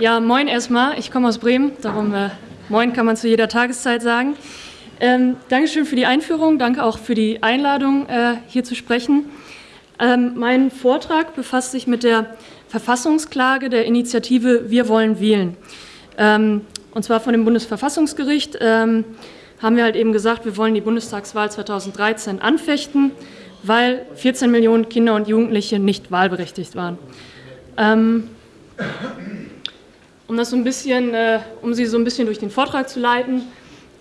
Ja, moin erstmal. Ich komme aus Bremen, darum äh, moin kann man zu jeder Tageszeit sagen. Ähm, Dankeschön für die Einführung, danke auch für die Einladung, äh, hier zu sprechen. Ähm, mein Vortrag befasst sich mit der Verfassungsklage der Initiative Wir wollen wählen. Ähm, und zwar von dem Bundesverfassungsgericht ähm, haben wir halt eben gesagt, wir wollen die Bundestagswahl 2013 anfechten, weil 14 Millionen Kinder und Jugendliche nicht wahlberechtigt waren. Um das so ein bisschen, äh, um Sie so ein bisschen durch den Vortrag zu leiten,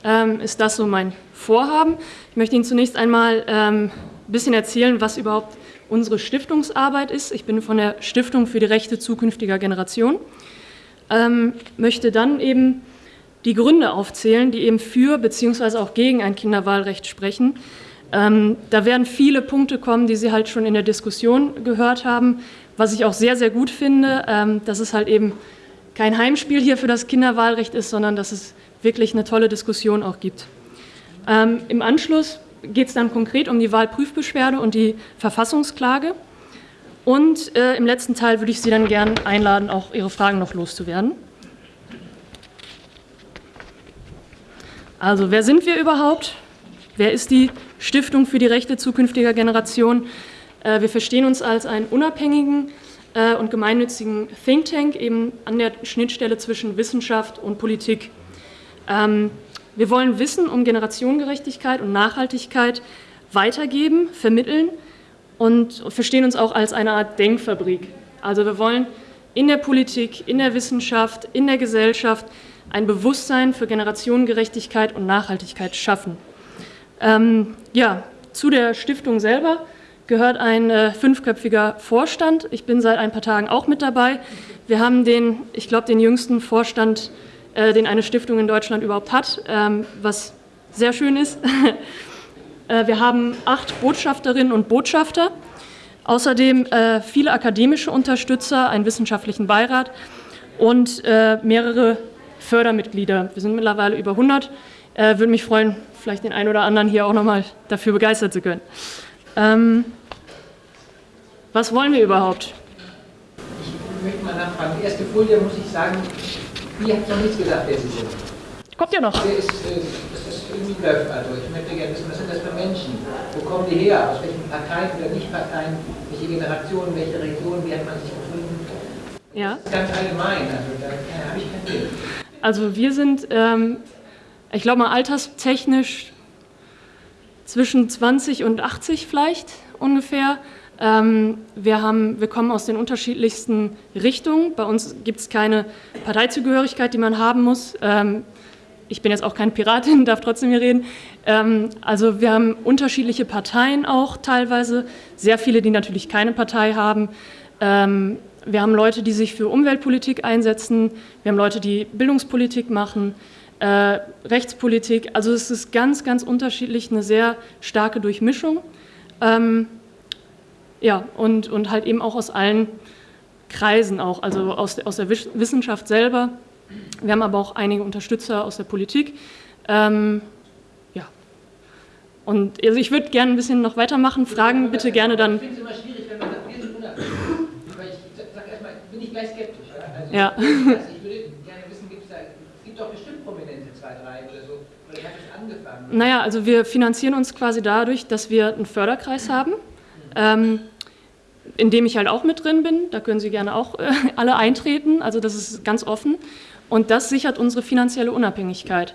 ähm, ist das so mein Vorhaben. Ich möchte Ihnen zunächst einmal ähm, ein bisschen erzählen, was überhaupt unsere Stiftungsarbeit ist. Ich bin von der Stiftung für die Rechte zukünftiger Generationen. Ähm, möchte dann eben die Gründe aufzählen, die eben für bzw. auch gegen ein Kinderwahlrecht sprechen. Ähm, da werden viele Punkte kommen, die Sie halt schon in der Diskussion gehört haben, was ich auch sehr, sehr gut finde, ähm, dass es halt eben kein Heimspiel hier für das Kinderwahlrecht ist, sondern dass es wirklich eine tolle Diskussion auch gibt. Ähm, Im Anschluss geht es dann konkret um die Wahlprüfbeschwerde und die Verfassungsklage. Und äh, im letzten Teil würde ich Sie dann gerne einladen, auch Ihre Fragen noch loszuwerden. Also, wer sind wir überhaupt? Wer ist die Stiftung für die Rechte zukünftiger Generationen? Äh, wir verstehen uns als einen unabhängigen äh, und gemeinnützigen Think Tank, eben an der Schnittstelle zwischen Wissenschaft und Politik. Ähm, wir wollen Wissen um Generationengerechtigkeit und Nachhaltigkeit weitergeben, vermitteln und verstehen uns auch als eine Art Denkfabrik. Also wir wollen in der Politik, in der Wissenschaft, in der Gesellschaft ein Bewusstsein für Generationengerechtigkeit und Nachhaltigkeit schaffen. Ähm, ja, zu der Stiftung selber gehört ein äh, fünfköpfiger Vorstand. Ich bin seit ein paar Tagen auch mit dabei. Wir haben den, ich glaube, den jüngsten Vorstand äh, den eine Stiftung in Deutschland überhaupt hat, ähm, was sehr schön ist. Äh, wir haben acht Botschafterinnen und Botschafter, außerdem äh, viele akademische Unterstützer, einen wissenschaftlichen Beirat und mehrere Fördermitglieder. Wir sind mittlerweile über 100. Würde mich freuen, vielleicht den einen oder anderen hier auch nochmal dafür begeistern zu können. Ähm, was wollen wir überhaupt? Ich möchte mal nachfragen. Die erste Folie muss ich sagen, die hat noch nichts gesagt, wer Sie sind. Kommt ja noch. Der ist, äh, das ist irgendwie läuft also. Ich möchte gerne wissen, was sind das für Menschen? Wo kommen die her? Aus welchen Parteien oder Nicht-Parteien? Welche Generationen, welche Regionen? Wie hat man sich gefunden? Ja. Ganz allgemein, also da habe ich kein Bild. Also wir sind, ähm, ich glaube mal alterstechnisch zwischen 20 und 80 vielleicht ungefähr. Ähm, wir, haben, wir kommen aus den unterschiedlichsten Richtungen. Bei uns gibt es keine Parteizugehörigkeit, die man haben muss. Ähm, ich bin jetzt auch keine Piratin, darf trotzdem hier reden. Ähm, also wir haben unterschiedliche Parteien auch teilweise, sehr viele, die natürlich keine Partei haben. wir haben Leute, die sich für Umweltpolitik einsetzen. Wir haben Leute, die Bildungspolitik machen, äh, Rechtspolitik. Also es ist ganz, ganz unterschiedlich, eine sehr starke Durchmischung. Ja, und, und halt eben auch aus allen Kreisen auch, also aus, aus der Wissenschaft selber. Wir haben aber auch einige Unterstützer aus der Politik. Ähm, ja. Und also ich würde gerne ein bisschen noch weitermachen. Fragen bitte gerne dann. Ich finde es immer schwierig, wenn man sagt, wir sind unabhängig. Weil ich sage erstmal, bin ich gleich skeptisch. Also, ja. ich würde gerne wissen, gibt es da, es gibt doch bestimmt Prominente, zwei, drei oder so. Oder hat es angefangen? Naja, also wir finanzieren uns quasi dadurch, dass wir einen Förderkreis haben ähm, in dem ich halt auch mit drin bin. Da können Sie gerne auch äh, alle eintreten. Also das ist ganz offen. Und das sichert unsere finanzielle Unabhängigkeit.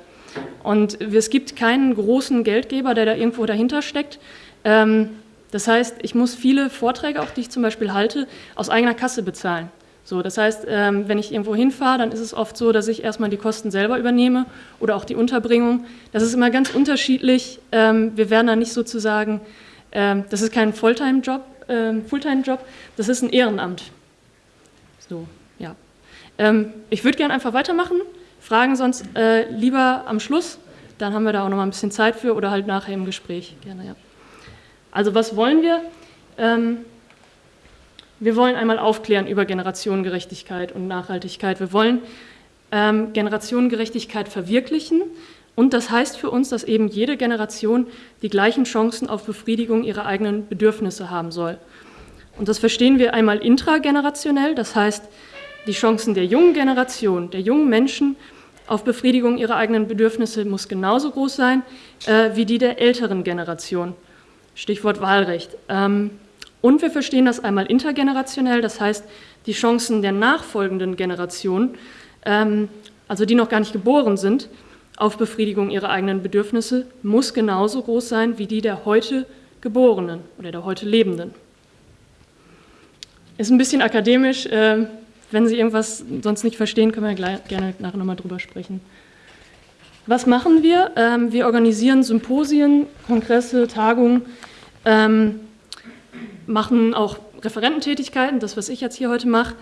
Und es gibt keinen großen Geldgeber, der da irgendwo dahinter steckt. Ähm, das heißt, ich muss viele Vorträge, auch die ich zum Beispiel halte, aus eigener Kasse bezahlen. So, das heißt, ähm, wenn ich irgendwo hinfahre, dann ist es oft so, dass ich erstmal die Kosten selber übernehme oder auch die Unterbringung. Das ist immer ganz unterschiedlich. Ähm, wir werden da nicht sozusagen das ist kein Fulltime-Job, ähm, Fulltime-Job, das ist ein Ehrenamt. So, ja. Ähm, ich würde gerne einfach weitermachen, Fragen sonst äh, lieber am Schluss, dann haben wir da auch noch mal ein bisschen Zeit für oder halt nachher im Gespräch. Gerne, ja. Also was wollen wir? Ähm, wir wollen einmal aufklären über Generationengerechtigkeit und Nachhaltigkeit. Wir wollen ähm, Generationengerechtigkeit verwirklichen und das heißt für uns, dass eben jede Generation die gleichen Chancen auf Befriedigung ihrer eigenen Bedürfnisse haben soll. Und das verstehen wir einmal intragenerationell, das heißt, die Chancen der jungen Generation, der jungen Menschen auf Befriedigung ihrer eigenen Bedürfnisse muss genauso groß sein äh, wie die der älteren Generation. Stichwort Wahlrecht. Ähm, und wir verstehen das einmal intergenerationell, das heißt, die Chancen der nachfolgenden Generationen, ähm, also die noch gar nicht geboren sind, auf Befriedigung ihrer eigenen Bedürfnisse, muss genauso groß sein wie die der heute Geborenen oder der heute Lebenden. Ist ein bisschen akademisch. Äh, wenn Sie irgendwas sonst nicht verstehen, können wir gleich, gerne nachher nochmal drüber sprechen. Was machen wir? Ähm, wir organisieren Symposien, Kongresse, Tagungen, ähm, machen auch Referententätigkeiten, das, was ich jetzt hier heute mache.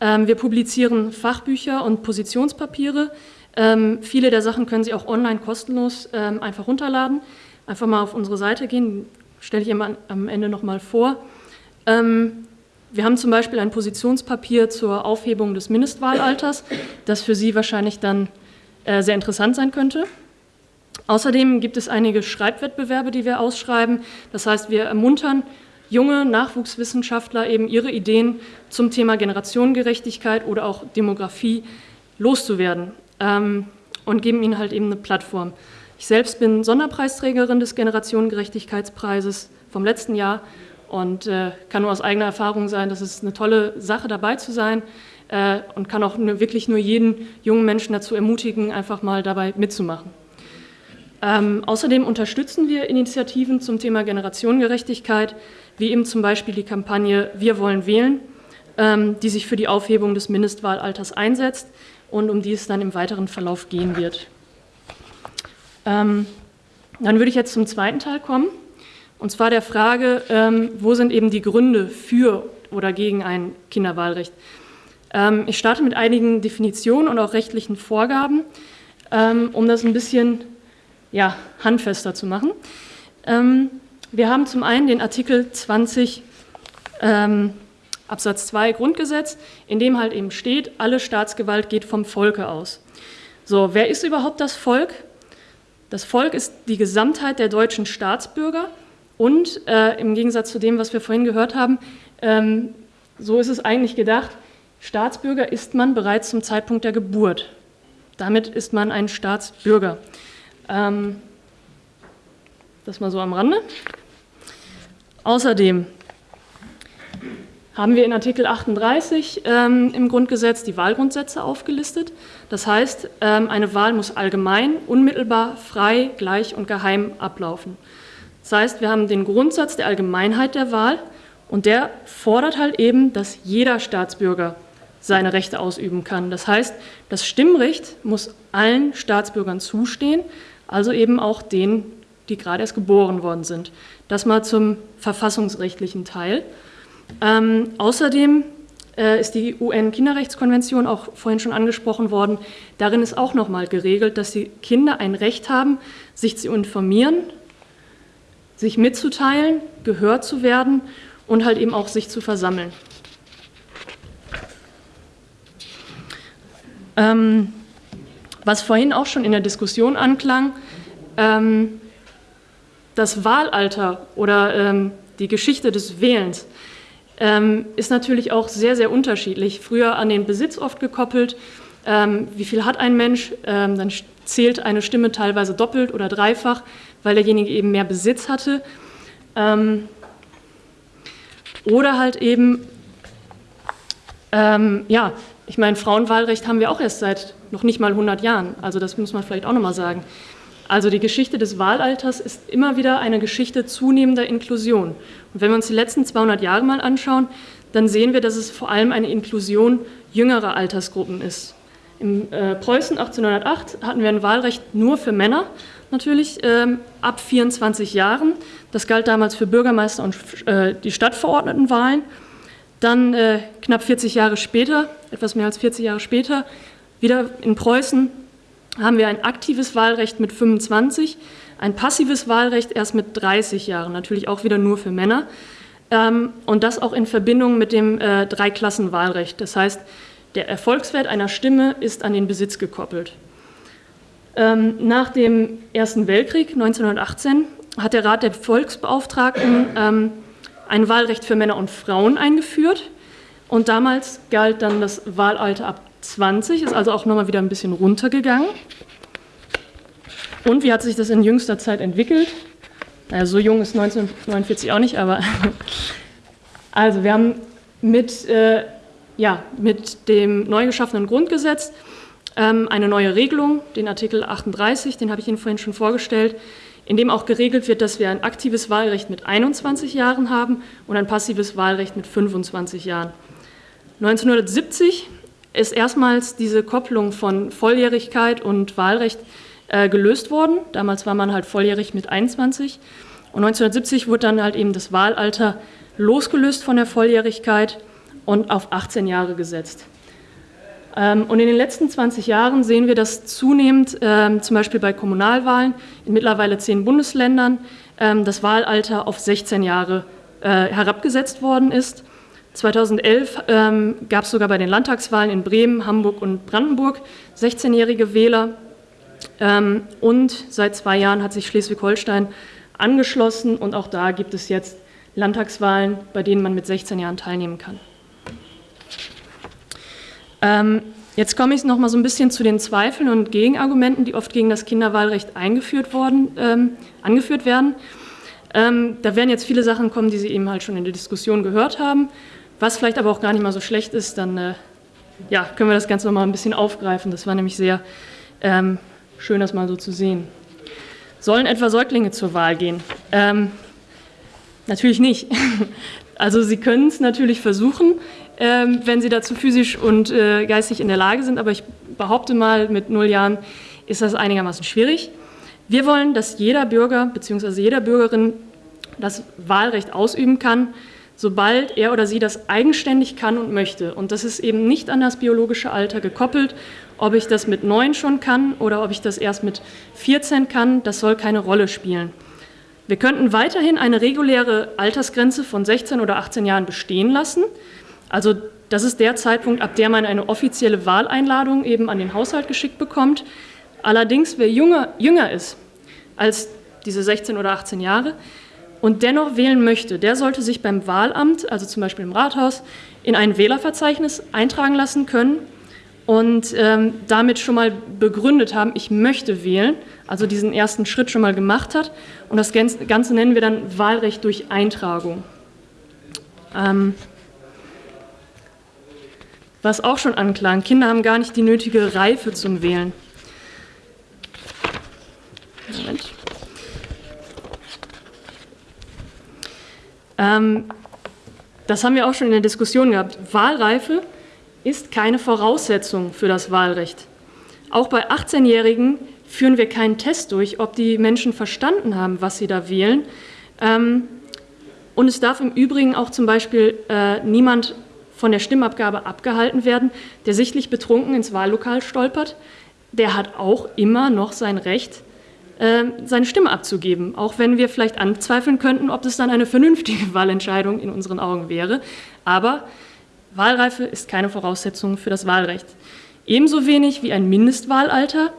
Ähm, wir publizieren Fachbücher und Positionspapiere. Ähm, viele der Sachen können Sie auch online kostenlos ähm, einfach runterladen. Einfach mal auf unsere Seite gehen, stelle ich Ihnen am Ende nochmal vor. Ähm, wir haben zum Beispiel ein Positionspapier zur Aufhebung des Mindestwahlalters, das für Sie wahrscheinlich dann äh, sehr interessant sein könnte. Außerdem gibt es einige Schreibwettbewerbe, die wir ausschreiben. Das heißt, wir ermuntern junge Nachwuchswissenschaftler eben ihre Ideen zum Thema Generationengerechtigkeit oder auch Demografie loszuwerden ähm, und geben ihnen halt eben eine Plattform. Ich selbst bin Sonderpreisträgerin des Generationengerechtigkeitspreises vom letzten Jahr und äh, kann nur aus eigener Erfahrung sagen, dass es eine tolle Sache dabei zu sein äh, und kann auch nur, wirklich nur jeden jungen Menschen dazu ermutigen, einfach mal dabei mitzumachen. Ähm, außerdem unterstützen wir Initiativen zum Thema Generationengerechtigkeit, wie eben zum Beispiel die Kampagne Wir wollen wählen, ähm, die sich für die Aufhebung des Mindestwahlalters einsetzt und um die es dann im weiteren Verlauf gehen wird. Ähm, dann würde ich jetzt zum zweiten Teil kommen, und zwar der Frage, ähm, wo sind eben die Gründe für oder gegen ein Kinderwahlrecht? Ähm, ich starte mit einigen Definitionen und auch rechtlichen Vorgaben, ähm, um das ein bisschen ja, handfester zu machen. Ähm, wir haben zum einen den Artikel 20 ähm, Absatz 2 Grundgesetz, in dem halt eben steht, alle Staatsgewalt geht vom Volke aus. So, wer ist überhaupt das Volk? Das Volk ist die Gesamtheit der deutschen Staatsbürger und äh, im Gegensatz zu dem, was wir vorhin gehört haben, ähm, so ist es eigentlich gedacht, Staatsbürger ist man bereits zum Zeitpunkt der Geburt. Damit ist man ein Staatsbürger. Ähm, das mal so am Rande. Außerdem haben wir in Artikel 38 ähm, im Grundgesetz die Wahlgrundsätze aufgelistet. Das heißt, ähm, eine Wahl muss allgemein, unmittelbar, frei, gleich und geheim ablaufen. Das heißt, wir haben den Grundsatz der Allgemeinheit der Wahl und der fordert halt eben, dass jeder Staatsbürger seine Rechte ausüben kann. Das heißt, das Stimmrecht muss allen Staatsbürgern zustehen, also eben auch denen, die gerade erst geboren worden sind. Das mal zum verfassungsrechtlichen Teil. Ähm, außerdem äh, ist die UN-Kinderrechtskonvention auch vorhin schon angesprochen worden. Darin ist auch nochmal geregelt, dass die Kinder ein Recht haben, sich zu informieren, sich mitzuteilen, gehört zu werden und halt eben auch sich zu versammeln. Ähm, was vorhin auch schon in der Diskussion anklang, ähm, das Wahlalter oder ähm, die Geschichte des Wählens ähm, ist natürlich auch sehr, sehr unterschiedlich. Früher an den Besitz oft gekoppelt. Ähm, wie viel hat ein Mensch? Ähm, dann zählt eine Stimme teilweise doppelt oder dreifach, weil derjenige eben mehr Besitz hatte. Ähm, oder halt eben, ähm, ja, ich meine, Frauenwahlrecht haben wir auch erst seit noch nicht mal 100 Jahren. Also das muss man vielleicht auch nochmal sagen. Also die Geschichte des Wahlalters ist immer wieder eine Geschichte zunehmender Inklusion. Und wenn wir uns die letzten 200 Jahre mal anschauen, dann sehen wir, dass es vor allem eine Inklusion jüngerer Altersgruppen ist. Im äh, Preußen 1808 hatten wir ein Wahlrecht nur für Männer, natürlich ähm, ab 24 Jahren. Das galt damals für Bürgermeister und äh, die Stadtverordnetenwahlen. Dann äh, knapp 40 Jahre später, etwas mehr als 40 Jahre später, wieder in Preußen haben wir ein aktives Wahlrecht mit 25, ein passives Wahlrecht erst mit 30 Jahren, natürlich auch wieder nur für Männer. Ähm, und das auch in Verbindung mit dem äh, Dreiklassenwahlrecht. Das heißt, der Erfolgswert einer Stimme ist an den Besitz gekoppelt. Ähm, nach dem Ersten Weltkrieg 1918 hat der Rat der Volksbeauftragten ähm, ein Wahlrecht für Männer und Frauen eingeführt. Und damals galt dann das Wahlalter ab 20, ist also auch nochmal wieder ein bisschen runtergegangen. Und wie hat sich das in jüngster Zeit entwickelt? Naja, so jung ist 1949 auch nicht, aber also wir haben mit, äh, ja, mit dem neu geschaffenen Grundgesetz ähm, eine neue Regelung, den Artikel 38, den habe ich Ihnen vorhin schon vorgestellt, in dem auch geregelt wird, dass wir ein aktives Wahlrecht mit 21 Jahren haben und ein passives Wahlrecht mit 25 Jahren. 1970 ist erstmals diese Kopplung von Volljährigkeit und Wahlrecht äh, gelöst worden. Damals war man halt volljährig mit 21. Und 1970 wurde dann halt eben das Wahlalter losgelöst von der Volljährigkeit und auf 18 Jahre gesetzt. Ähm, und in den letzten 20 Jahren sehen wir, dass zunehmend, ähm, zum Beispiel bei Kommunalwahlen in mittlerweile zehn Bundesländern, ähm, das Wahlalter auf 16 Jahre äh, herabgesetzt worden ist. 2011 gab es sogar bei den Landtagswahlen in Bremen, Hamburg und Brandenburg 16-jährige Wähler. Und seit zwei Jahren hat sich Schleswig-Holstein angeschlossen und auch da gibt es jetzt Landtagswahlen, bei denen man mit 16 Jahren teilnehmen kann. Ähm, jetzt komme ich noch mal so ein bisschen zu den Zweifeln und Gegenargumenten, die oft gegen das Kinderwahlrecht eingeführt worden, ähm, angeführt werden. Ähm, da werden jetzt viele Sachen kommen, die Sie eben halt schon in der Diskussion gehört haben. Was vielleicht aber auch gar nicht mal so schlecht ist, dann äh, ja, können wir das Ganze noch mal ein bisschen aufgreifen. Das war nämlich sehr ähm, schön, das mal so zu sehen. Sollen etwa Säuglinge zur Wahl gehen? Ähm, natürlich nicht. Also Sie können es natürlich versuchen ähm, wenn sie dazu physisch und äh, geistig in der Lage sind. Aber ich behaupte mal, mit null Jahren ist das einigermaßen schwierig. Wir wollen, dass jeder Bürger bzw. jeder Bürgerin das Wahlrecht ausüben kann, sobald er oder sie das eigenständig kann und möchte. Und das ist eben nicht an das biologische Alter gekoppelt. Ob ich das mit neun schon kann oder ob ich das erst mit 14 kann, das soll keine Rolle spielen. Wir könnten weiterhin eine reguläre Altersgrenze von 16 oder 18 Jahren bestehen lassen. Also das ist der Zeitpunkt, ab der man eine offizielle Wahleinladung eben an den Haushalt geschickt bekommt. Allerdings, wer jünger, jünger ist als diese 16 oder 18 Jahre und dennoch wählen möchte, der sollte sich beim Wahlamt, also zum Beispiel im Rathaus, in ein Wählerverzeichnis eintragen lassen können und ähm, damit schon mal begründet haben, ich möchte wählen, also diesen ersten Schritt schon mal gemacht hat. Und das Ganze nennen wir dann Wahlrecht durch Eintragung. Ähm, was auch schon anklang. Kinder haben gar nicht die nötige Reife zum Wählen. Moment. Ähm, das haben wir auch schon in der Diskussion gehabt. Wahlreife ist keine Voraussetzung für das Wahlrecht. Auch bei 18-Jährigen führen wir keinen Test durch, ob die Menschen verstanden haben, was sie da wählen. Ähm, und es darf im Übrigen auch zum Beispiel äh, niemand von der Stimmabgabe abgehalten werden, der sichtlich betrunken ins Wahllokal stolpert, der hat auch immer noch sein Recht, äh, seine Stimme abzugeben, auch wenn wir vielleicht anzweifeln könnten, ob das dann eine vernünftige Wahlentscheidung in unseren Augen wäre. Aber Wahlreife ist keine Voraussetzung für das Wahlrecht. Ebenso wenig wie ein Mindestwahlalter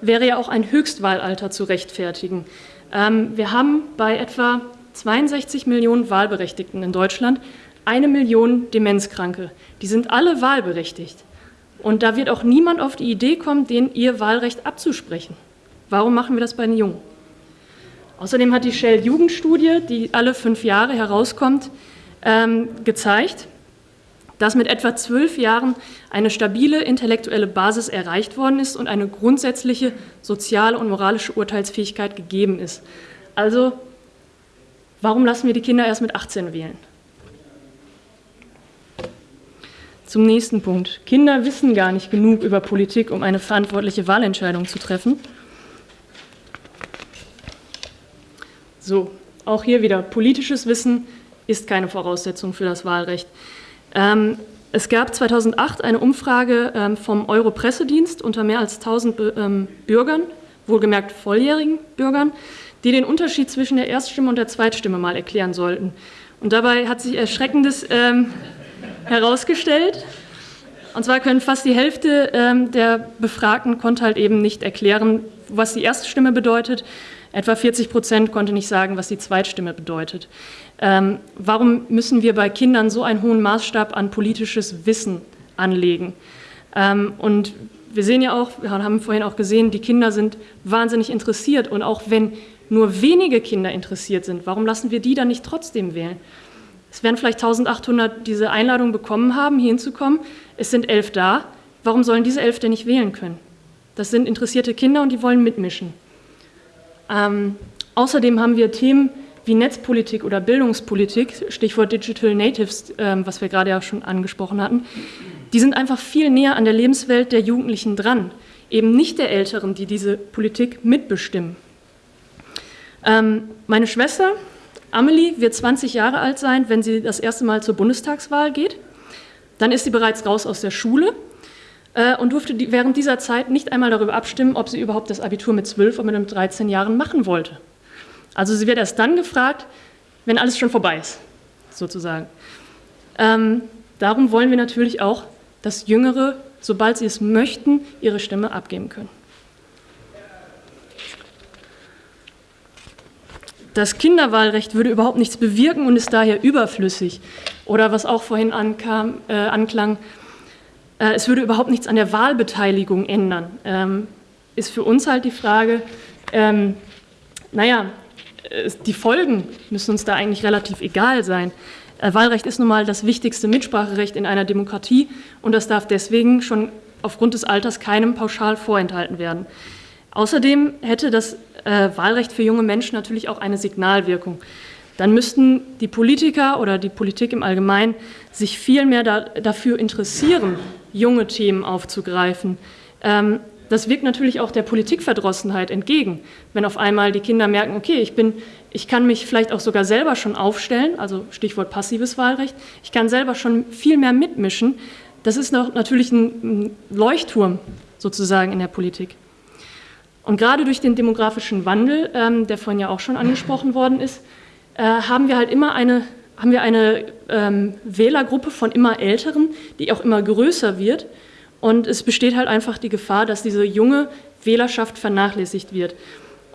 wäre ja auch ein Höchstwahlalter zu rechtfertigen. Ähm, wir haben bei etwa 62 Millionen Wahlberechtigten in Deutschland eine Million Demenzkranke. Die sind alle wahlberechtigt. Und da wird auch niemand auf die Idee kommen, denen ihr Wahlrecht abzusprechen. Warum machen wir das bei den Jungen? Außerdem hat die Shell-Jugendstudie, die alle fünf Jahre herauskommt, ähm, gezeigt, dass mit etwa zwölf Jahren eine stabile intellektuelle Basis erreicht worden ist und eine grundsätzliche soziale und moralische Urteilsfähigkeit gegeben ist. Also, warum lassen wir die Kinder erst mit 18 wählen? Zum nächsten Punkt. Kinder wissen gar nicht genug über Politik, um eine verantwortliche Wahlentscheidung zu treffen. So, auch hier wieder, politisches Wissen ist keine Voraussetzung für das Wahlrecht. Ähm, es gab 2008 eine Umfrage ähm, vom Euro-Pressedienst unter mehr als 1000 ähm, Bürgern, wohlgemerkt volljährigen Bürgern, die den Unterschied zwischen der Erststimme und der Zweitstimme mal erklären sollten. Und dabei hat sich Erschreckendes ähm, herausgestellt. Und zwar können fast die Hälfte ähm, der Befragten konnte halt eben nicht erklären, was die Erststimme bedeutet. Etwa 40 Prozent konnte nicht sagen, was die Zweitstimme bedeutet. Ähm, warum müssen wir bei Kindern so einen hohen Maßstab an politisches Wissen anlegen? Ähm, und wir sehen ja auch, wir haben vorhin auch gesehen, die Kinder sind wahnsinnig interessiert und auch wenn nur wenige Kinder interessiert sind, warum lassen wir die dann nicht trotzdem wählen? Es werden vielleicht 1800 diese Einladung bekommen haben, hier hinzukommen. Es sind elf da. Warum sollen diese elf denn nicht wählen können? Das sind interessierte Kinder und die wollen mitmischen. Ähm, außerdem haben wir Themen wie Netzpolitik oder Bildungspolitik, Stichwort Digital Natives, ähm, was wir gerade ja schon angesprochen hatten, die sind einfach viel näher an der Lebenswelt der Jugendlichen dran, eben nicht der Älteren, die diese Politik mitbestimmen. Ähm, meine Schwester Amelie wird 20 Jahre alt sein, wenn sie das erste Mal zur Bundestagswahl geht. Dann ist sie bereits raus aus der Schule äh, und durfte während dieser Zeit nicht einmal darüber abstimmen, ob sie überhaupt das Abitur mit 12 oder mit 13 Jahren machen wollte. Also sie wird erst dann gefragt, wenn alles schon vorbei ist, sozusagen. Ähm, darum wollen wir natürlich auch, dass Jüngere, sobald sie es möchten, ihre Stimme abgeben können. Das Kinderwahlrecht würde überhaupt nichts bewirken und ist daher überflüssig. Oder was auch vorhin ankam, äh, anklang, äh, es würde überhaupt nichts an der Wahlbeteiligung ändern. Ähm, ist für uns halt die Frage, ähm, naja, die Folgen müssen uns da eigentlich relativ egal sein. Äh, Wahlrecht ist nun mal das wichtigste Mitspracherecht in einer Demokratie und das darf deswegen schon aufgrund des Alters keinem pauschal vorenthalten werden. Außerdem hätte das äh, Wahlrecht für junge Menschen natürlich auch eine Signalwirkung. Dann müssten die Politiker oder die Politik im Allgemeinen sich viel mehr da, dafür interessieren, junge Themen aufzugreifen. Ähm, das wirkt natürlich auch der Politikverdrossenheit entgegen, wenn auf einmal die Kinder merken, okay, ich, bin, ich kann mich vielleicht auch sogar selber schon aufstellen, also Stichwort passives Wahlrecht, ich kann selber schon viel mehr mitmischen. Das ist noch natürlich ein Leuchtturm sozusagen in der Politik. Und gerade durch den demografischen Wandel, ähm, der vorhin ja auch schon angesprochen worden ist, äh, haben wir halt immer eine, haben wir eine ähm, Wählergruppe von immer Älteren, die auch immer größer wird. Und es besteht halt einfach die Gefahr, dass diese junge Wählerschaft vernachlässigt wird.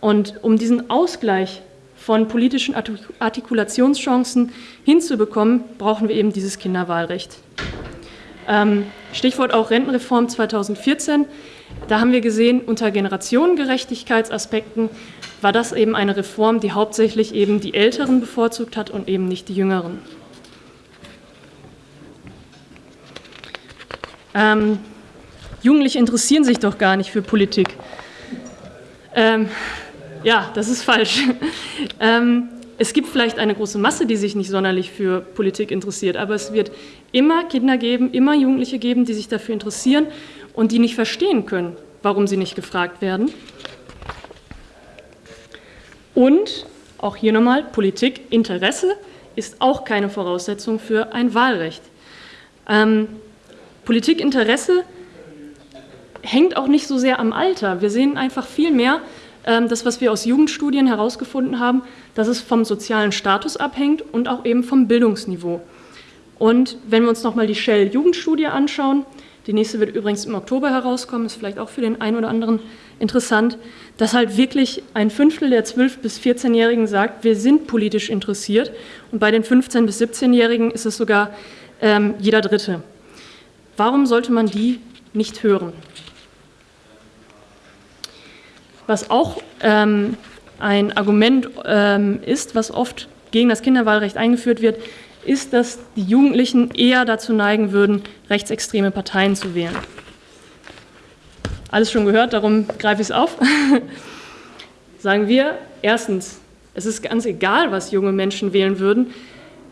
Und um diesen Ausgleich von politischen Artikulationschancen hinzubekommen, brauchen wir eben dieses Kinderwahlrecht. Ähm, Stichwort auch Rentenreform 2014. Da haben wir gesehen, unter Generationengerechtigkeitsaspekten war das eben eine Reform, die hauptsächlich eben die Älteren bevorzugt hat und eben nicht die Jüngeren. Ähm, Jugendliche interessieren sich doch gar nicht für Politik. Ähm, ja, das ist falsch. ähm, es gibt vielleicht eine große Masse, die sich nicht sonderlich für Politik interessiert, aber es wird immer Kinder geben, immer Jugendliche geben, die sich dafür interessieren und die nicht verstehen können, warum sie nicht gefragt werden. Und auch hier nochmal, Politikinteresse ist auch keine Voraussetzung für ein Wahlrecht. Ähm, Politikinteresse hängt auch nicht so sehr am Alter. Wir sehen einfach viel mehr, ähm, das, was wir aus Jugendstudien herausgefunden haben, dass es vom sozialen Status abhängt und auch eben vom Bildungsniveau. Und wenn wir uns nochmal die Shell-Jugendstudie anschauen, die nächste wird übrigens im Oktober herauskommen, ist vielleicht auch für den einen oder anderen interessant, dass halt wirklich ein Fünftel der 12- bis 14-Jährigen sagt, wir sind politisch interessiert. Und bei den 15- bis 17-Jährigen ist es sogar ähm, jeder Dritte. Warum sollte man die nicht hören? Was auch ähm, ein Argument ähm, ist, was oft gegen das Kinderwahlrecht eingeführt wird, ist, dass die Jugendlichen eher dazu neigen würden, rechtsextreme Parteien zu wählen. Alles schon gehört, darum greife ich es auf. Sagen wir, erstens, es ist ganz egal, was junge Menschen wählen würden.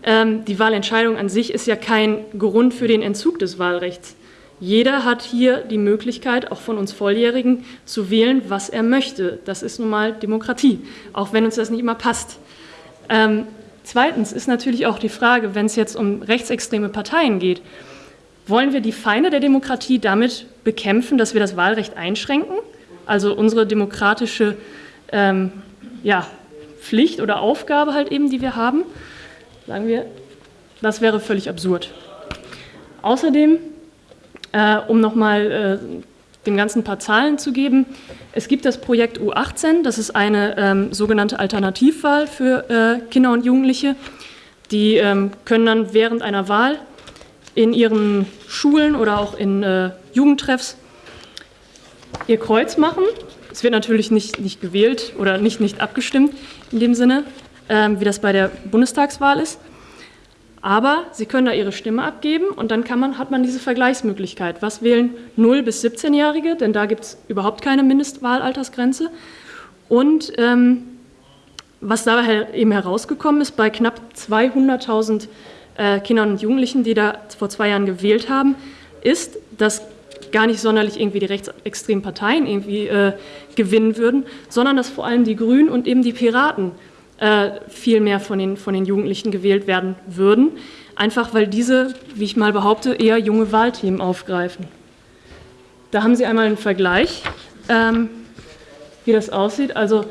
Ähm, die Wahlentscheidung an sich ist ja kein Grund für den Entzug des Wahlrechts. Jeder hat hier die Möglichkeit, auch von uns Volljährigen, zu wählen, was er möchte. Das ist nun mal Demokratie, auch wenn uns das nicht immer passt. Ähm, Zweitens ist natürlich auch die Frage, wenn es jetzt um rechtsextreme Parteien geht, wollen wir die Feinde der Demokratie damit bekämpfen, dass wir das Wahlrecht einschränken? Also unsere demokratische ähm, ja, Pflicht oder Aufgabe halt eben, die wir haben? Sagen wir, das wäre völlig absurd. Außerdem, äh, um nochmal äh, dem Ganzen ein paar Zahlen zu geben. Es gibt das Projekt U18, das ist eine ähm, sogenannte Alternativwahl für äh, Kinder und Jugendliche. Die ähm, können dann während einer Wahl in ihren Schulen oder auch in äh, Jugendtreffs ihr Kreuz machen. Es wird natürlich nicht, nicht gewählt oder nicht, nicht abgestimmt in dem Sinne, ähm, wie das bei der Bundestagswahl ist. Aber Sie können da Ihre Stimme abgeben und dann man, hat man diese Vergleichsmöglichkeit. Was wählen 0- bis 17-Jährige? Denn da gibt es überhaupt keine Mindestwahlaltersgrenze. Und ähm, was da eben herausgekommen ist, bei knapp 200.000 äh, Kindern und Jugendlichen, die da vor zwei Jahren gewählt haben, ist, dass gar nicht sonderlich irgendwie die rechtsextremen Parteien irgendwie äh, gewinnen würden, sondern dass vor allem die Grünen und eben die Piraten äh, viel mehr von den, von den Jugendlichen gewählt werden würden, einfach weil diese, wie ich mal behaupte, eher junge Wahlthemen aufgreifen. Da haben Sie einmal einen Vergleich, ähm, wie das aussieht. Also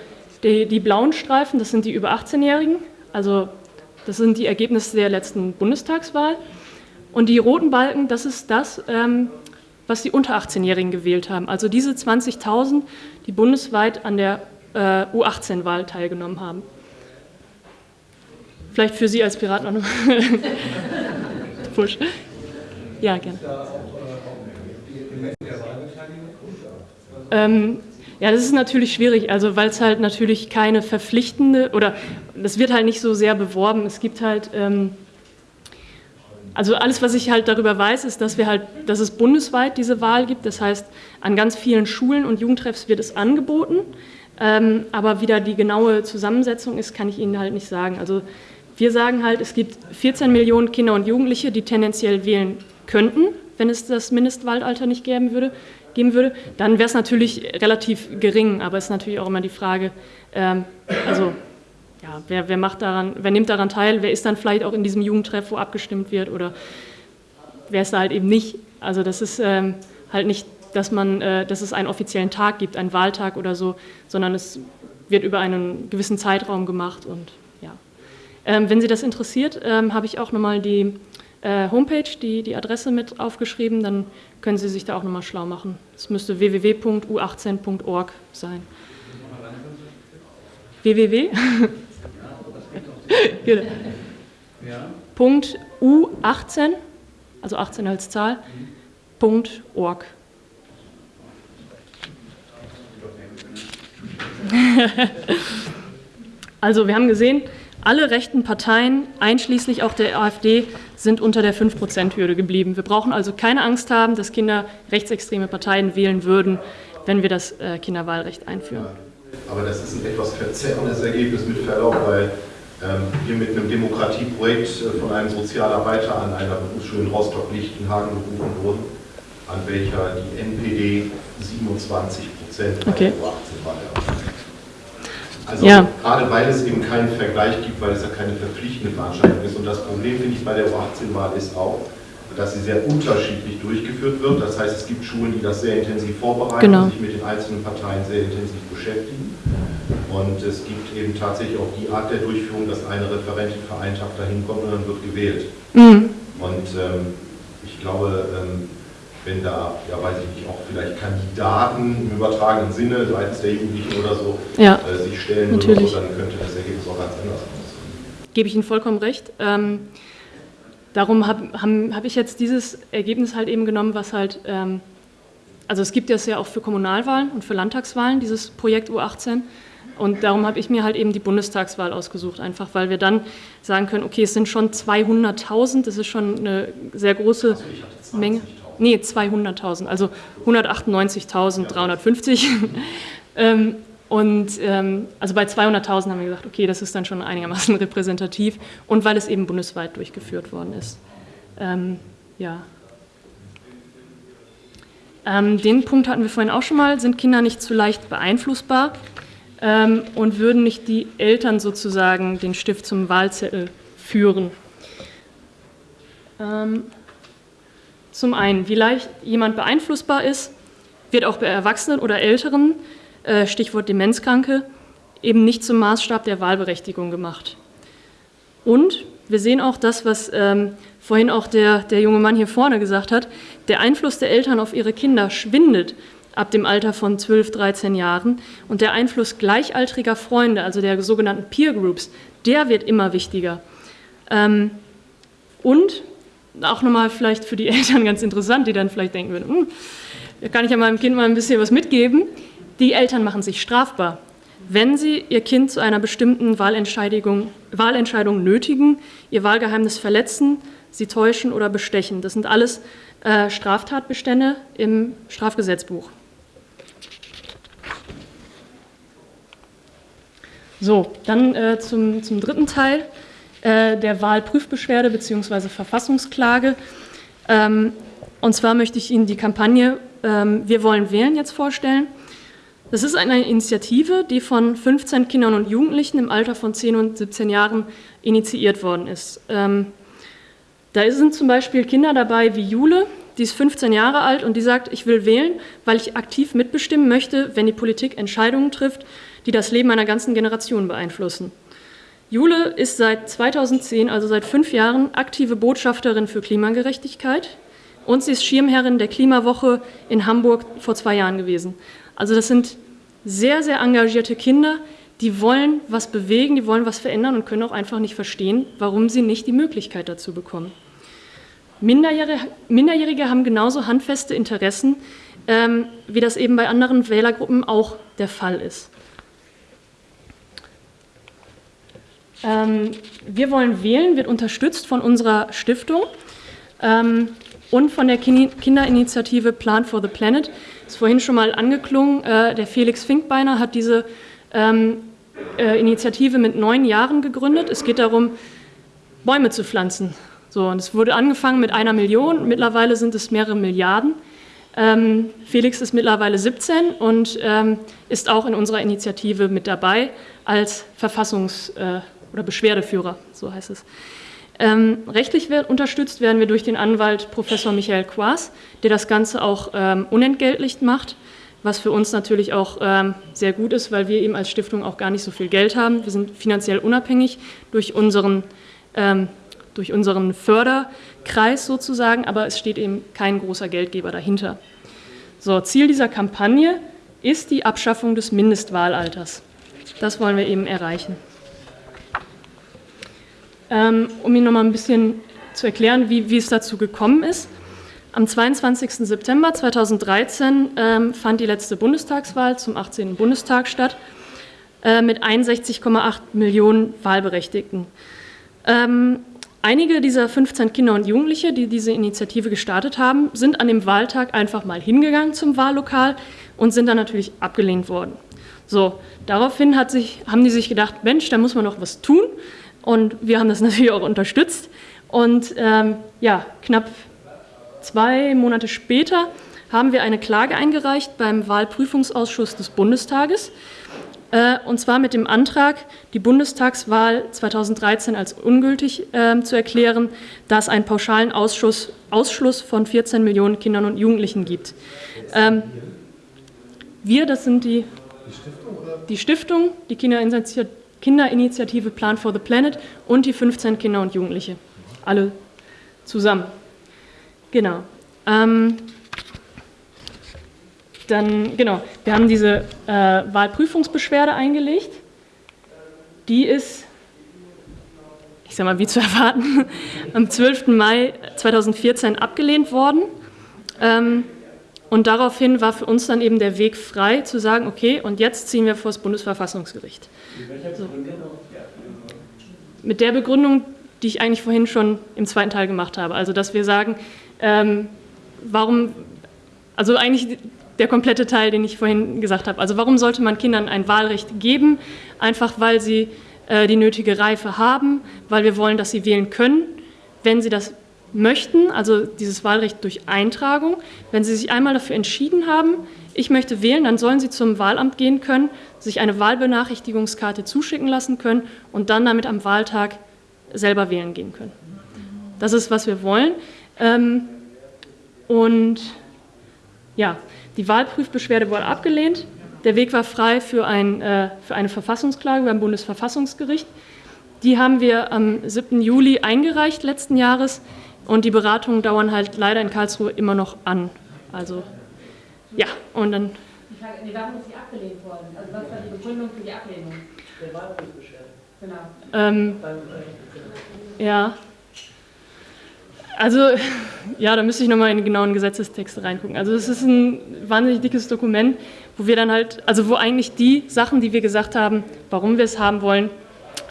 die, die blauen Streifen, das sind die über 18-Jährigen, also das sind die Ergebnisse der letzten Bundestagswahl. Und die roten Balken, das ist das, ähm, was die unter 18-Jährigen gewählt haben. Also diese 20.000, die bundesweit an der äh, U18-Wahl teilgenommen haben. Vielleicht für Sie als Piraten auch noch. Push. Ja, gerne. Ähm, ja, das ist natürlich schwierig, also weil es halt natürlich keine verpflichtende oder das wird halt nicht so sehr beworben. Es gibt halt, ähm, also alles, was ich halt darüber weiß, ist, dass wir halt, dass es bundesweit diese Wahl gibt. Das heißt, an ganz vielen Schulen und Jugendtreffs wird es angeboten. Ähm, aber wie da die genaue Zusammensetzung ist, kann ich Ihnen halt nicht sagen. Also wir sagen halt, es gibt 14 Millionen Kinder und Jugendliche, die tendenziell wählen könnten, wenn es das Mindestwahlalter nicht geben würde geben würde, dann wäre es natürlich relativ gering, aber es ist natürlich auch immer die Frage, ähm, also ja, wer, wer, macht daran, wer nimmt daran teil, wer ist dann vielleicht auch in diesem Jugendtreff, wo abgestimmt wird oder wer ist da halt eben nicht. Also das ist ähm, halt nicht, dass man, äh, dass es einen offiziellen Tag gibt, einen Wahltag oder so, sondern es wird über einen gewissen Zeitraum gemacht und. Ähm, wenn Sie das interessiert, ähm, habe ich auch nochmal die äh, Homepage, die, die Adresse mit aufgeschrieben, dann können Sie sich da auch nochmal schlau machen. Es müsste www.u18.org sein. www? genau. Punkt U18, also 18 als Zahl, Punkt .org. also wir haben gesehen, alle rechten Parteien, einschließlich auch der AfD, sind unter der 5-Prozent-Hürde geblieben. Wir brauchen also keine Angst haben, dass Kinder rechtsextreme Parteien wählen würden, wenn wir das äh, Kinderwahlrecht einführen. Aber das ist ein etwas verzerrendes Ergebnis mit Verlaub, weil ähm, wir mit einem Demokratieprojekt äh, von einem Sozialarbeiter an einer Berufsschule in Rostock-Lichtenhagen berufen wurden, an welcher die NPD 27 Prozent okay. 18 war. Also ja. gerade weil es eben keinen Vergleich gibt, weil es ja keine verpflichtende Veranstaltung ist. Und das Problem, finde ich, bei der U18-Wahl ist auch, dass sie sehr unterschiedlich durchgeführt wird. Das heißt, es gibt Schulen, die das sehr intensiv vorbereiten genau. und sich mit den einzelnen Parteien sehr intensiv beschäftigen. Und es gibt eben tatsächlich auch die Art der Durchführung, dass eine Referentin für einen Tag dahin kommt und dann wird gewählt. Mhm. Und ähm, ich glaube, ähm, wenn da, ja weiß ich nicht, auch vielleicht Kandidaten im übertragenen Sinne seitens der Jugendlichen oder so ja, äh, sich stellen natürlich. so, dann könnte das Ergebnis auch ganz anders aussehen. Gebe ich Ihnen vollkommen recht. Ähm, darum habe hab ich jetzt dieses Ergebnis halt eben genommen, was halt, ähm, also es gibt das ja auch für Kommunalwahlen und für Landtagswahlen, dieses Projekt U18. Und darum habe ich mir halt eben die Bundestagswahl ausgesucht, einfach weil wir dann sagen können, okay, es sind schon 200.000, das ist schon eine sehr große also Menge nee, 200.000, also 198.350. ähm, und ähm, also bei 200.000 haben wir gesagt, okay, das ist dann schon einigermaßen repräsentativ und weil es eben bundesweit durchgeführt worden ist. Ähm, ja. Den Punkt hatten wir vorhin auch schon mal, sind Kinder nicht zu leicht beeinflussbar und würden nicht die Eltern sozusagen den Stift zum Wahlzettel führen. Zum einen, wie leicht jemand beeinflussbar ist, wird auch bei Erwachsenen oder Älteren, äh, Stichwort Demenzkranke, eben nicht zum Maßstab der Wahlberechtigung gemacht. Und wir sehen auch das, was ähm, vorhin auch der, der junge Mann hier vorne gesagt hat, der Einfluss der Eltern auf ihre Kinder schwindet ab dem Alter von 12, 13 Jahren und der Einfluss gleichaltriger Freunde, also der sogenannten Peer Groups, der wird immer wichtiger. Ähm, und auch nochmal vielleicht für die Eltern ganz interessant, die dann vielleicht denken würden, hm, da kann ich ja meinem Kind mal ein bisschen was mitgeben. Die Eltern machen sich strafbar, wenn sie ihr Kind zu einer bestimmten Wahlentscheidung, Wahlentscheidung nötigen, ihr Wahlgeheimnis verletzen, sie täuschen oder bestechen. Das sind alles äh, Straftatbestände im Strafgesetzbuch. So, dann äh, zum, zum dritten Teil äh, der Wahlprüfbeschwerde bzw. Verfassungsklage. Ähm, und zwar möchte ich Ihnen die Kampagne ähm, Wir wollen wählen jetzt vorstellen. Das ist eine Initiative, die von 15 Kindern und Jugendlichen im Alter von 10 und 17 Jahren initiiert worden ist. Ähm, da sind zum Beispiel Kinder dabei wie Jule, die ist 15 Jahre alt und die sagt, ich will wählen, weil ich aktiv mitbestimmen möchte, wenn die Politik Entscheidungen trifft, die das Leben einer ganzen Generation beeinflussen. Jule ist seit 2010, also seit fünf Jahren, aktive Botschafterin für Klimagerechtigkeit und sie ist Schirmherrin der Klimawoche in Hamburg vor zwei Jahren gewesen. Also das sind sehr, sehr engagierte Kinder, die wollen was bewegen, die wollen was verändern und können auch einfach nicht verstehen, warum sie nicht die Möglichkeit dazu bekommen. Minderjährige, Minderjährige haben genauso handfeste Interessen, ähm, wie das eben bei anderen Wählergruppen auch der Fall ist. Wir wollen wählen, wird unterstützt von unserer Stiftung ähm, und von der Kinderinitiative Plan for the Planet. Ist vorhin schon mal angeklungen. Äh, der Felix Finkbeiner hat diese ähm, äh, Initiative mit neun Jahren gegründet. Es geht darum, Bäume zu pflanzen. So, und es wurde angefangen mit einer Million, mittlerweile sind es mehrere Milliarden. Ähm, Felix ist mittlerweile 17 und ähm, ist auch in unserer Initiative mit dabei als Verfassungs- äh, oder Beschwerdeführer, so heißt es. Ähm, rechtlich wird, unterstützt werden wir durch den Anwalt Professor Michael Quaas, der das Ganze auch ähm, unentgeltlich macht, was für uns natürlich auch ähm, sehr gut ist, weil wir eben als Stiftung auch gar nicht so viel Geld haben. Wir sind finanziell unabhängig durch unseren, ähm, durch unseren Förderkreis sozusagen, aber es steht eben kein großer Geldgeber dahinter. So, Ziel dieser Kampagne ist die Abschaffung des Mindestwahlalters. Das wollen wir eben erreichen. Ähm, um Ihnen noch mal ein bisschen zu erklären, wie, wie es dazu gekommen ist. Am 22. September 2013 ähm, fand die letzte Bundestagswahl zum 18. Bundestag statt äh, mit 61,8 Millionen Wahlberechtigten. Ähm, einige dieser 15 Kinder und Jugendliche, die diese Initiative gestartet haben, sind an dem Wahltag einfach mal hingegangen zum Wahllokal und sind dann natürlich abgelehnt worden. So, daraufhin sich, haben die sich gedacht, Mensch, da muss man noch was tun. Und wir haben das natürlich auch unterstützt. Und ähm, ja, knapp zwei Monate später haben wir eine Klage eingereicht beim Wahlprüfungsausschuss des Bundestages. Äh, und zwar mit dem Antrag, die Bundestagswahl 2013 als ungültig äh, zu erklären, da es einen pauschalen Ausschuss, Ausschluss von 14 Millionen Kindern und Jugendlichen gibt. Ähm, wir, das sind die, die Stiftung, die, die Kinderinitiative Plan for the Planet und die 15 Kinder und Jugendliche. Alle zusammen. Genau. Ähm, dann, genau, wir haben diese äh, Wahlprüfungsbeschwerde eingelegt. Die ist, ich sage mal, wie zu erwarten, am 12. Mai 2014 abgelehnt worden. Ähm, und daraufhin war für uns dann eben der Weg frei, zu sagen, okay, und jetzt ziehen wir vor das Bundesverfassungsgericht. So. Mit der Begründung, die ich eigentlich vorhin schon im zweiten Teil gemacht habe. Also, dass wir sagen, ähm, warum, also eigentlich der komplette Teil, den ich vorhin gesagt habe. Also, warum sollte man Kindern ein Wahlrecht geben? Einfach, weil sie äh, die nötige Reife haben, weil wir wollen, dass sie wählen können. Wenn sie das möchten, also dieses Wahlrecht durch Eintragung, wenn Sie sich einmal dafür entschieden haben, ich möchte wählen, dann sollen Sie zum Wahlamt gehen können, sich eine Wahlbenachrichtigungskarte zuschicken lassen können und dann damit am Wahltag selber wählen gehen können. Das ist, was wir wollen. Ähm, und ja, die Wahlprüfbeschwerde wurde abgelehnt. Der Weg war frei für, ein, äh, für eine Verfassungsklage beim Bundesverfassungsgericht. Die haben wir am 7. Juli eingereicht letzten Jahres. Und die Beratungen dauern halt leider in Karlsruhe immer noch an. Also, ja, und dann. Die Frage, nee, warum ist sie abgelehnt worden? Also, was war die Begründung für die Ablehnung? Der Wahlprüfbeschwerde. Genau. Ähm, ja. Also, ja, da müsste ich nochmal in den genauen Gesetzestext reingucken. Also, es ist ein wahnsinnig dickes Dokument, wo wir dann halt, also wo eigentlich die Sachen, die wir gesagt haben, warum wir es haben wollen,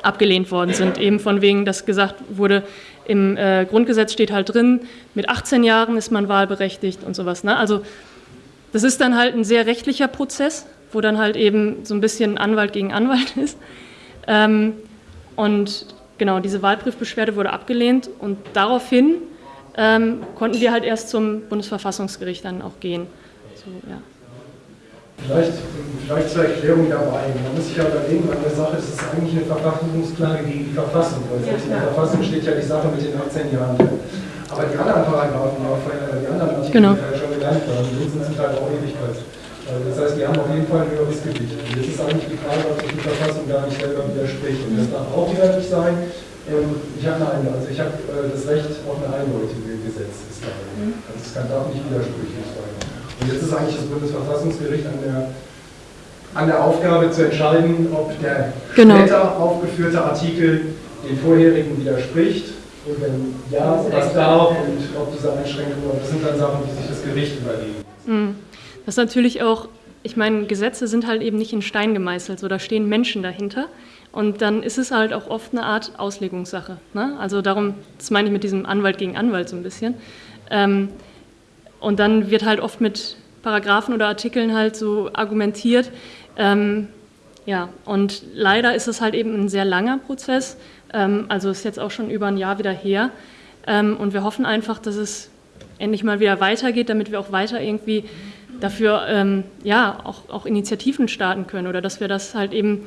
abgelehnt worden sind. Eben von wegen, dass gesagt wurde, im äh, Grundgesetz steht halt drin, mit 18 Jahren ist man wahlberechtigt und sowas. Ne? Also, das ist dann halt ein sehr rechtlicher Prozess, wo dann halt eben so ein bisschen Anwalt gegen Anwalt ist. Ähm, und genau, diese Wahlprüfbeschwerde wurde abgelehnt und daraufhin ähm, konnten wir halt erst zum Bundesverfassungsgericht dann auch gehen. So, ja. Vielleicht, vielleicht zur Erklärung dabei. Man muss sich ja überlegen, bei der Sache ist es eigentlich eine Verfassungsklage gegen die Verfassung. Weil selbst in der Verfassung steht ja die Sache mit den 18 Jahren drin. Aber die anderen Paragraphen, die anderen Artikel, genau. die wir ja schon gelernt haben, die sind zum Teil auch Ewigkeit. Also das heißt, die haben auf jeden Fall ein höheres Gewicht. Und jetzt ist eigentlich die Frage, ob sich die Verfassung gar nicht selber widerspricht. Und das darf auch wieder nicht sein. Ähm, ich habe eine also ich habe äh, das Recht auf eine eindeutige Gesetzesklage. Also es kann, darf nicht widersprüchlich sein. Und jetzt ist eigentlich das Bundesverfassungsgericht an der, an der Aufgabe zu entscheiden, ob der genau. später aufgeführte Artikel den vorherigen widerspricht und wenn ja, was darf und ob diese Einschränkungen, das sind dann Sachen, die sich das Gericht überlegen. Mhm. Das ist natürlich auch, ich meine, Gesetze sind halt eben nicht in Stein gemeißelt, so da stehen Menschen dahinter. Und dann ist es halt auch oft eine Art Auslegungssache. Ne? Also darum, das meine ich mit diesem Anwalt gegen Anwalt so ein bisschen. Ähm, und dann wird halt oft mit Paragraphen oder Artikeln halt so argumentiert. Ähm, ja, und leider ist es halt eben ein sehr langer Prozess. Ähm, also ist jetzt auch schon über ein Jahr wieder her. Ähm, und wir hoffen einfach, dass es endlich mal wieder weitergeht, damit wir auch weiter irgendwie dafür ähm, ja, auch, auch Initiativen starten können oder dass wir das halt eben,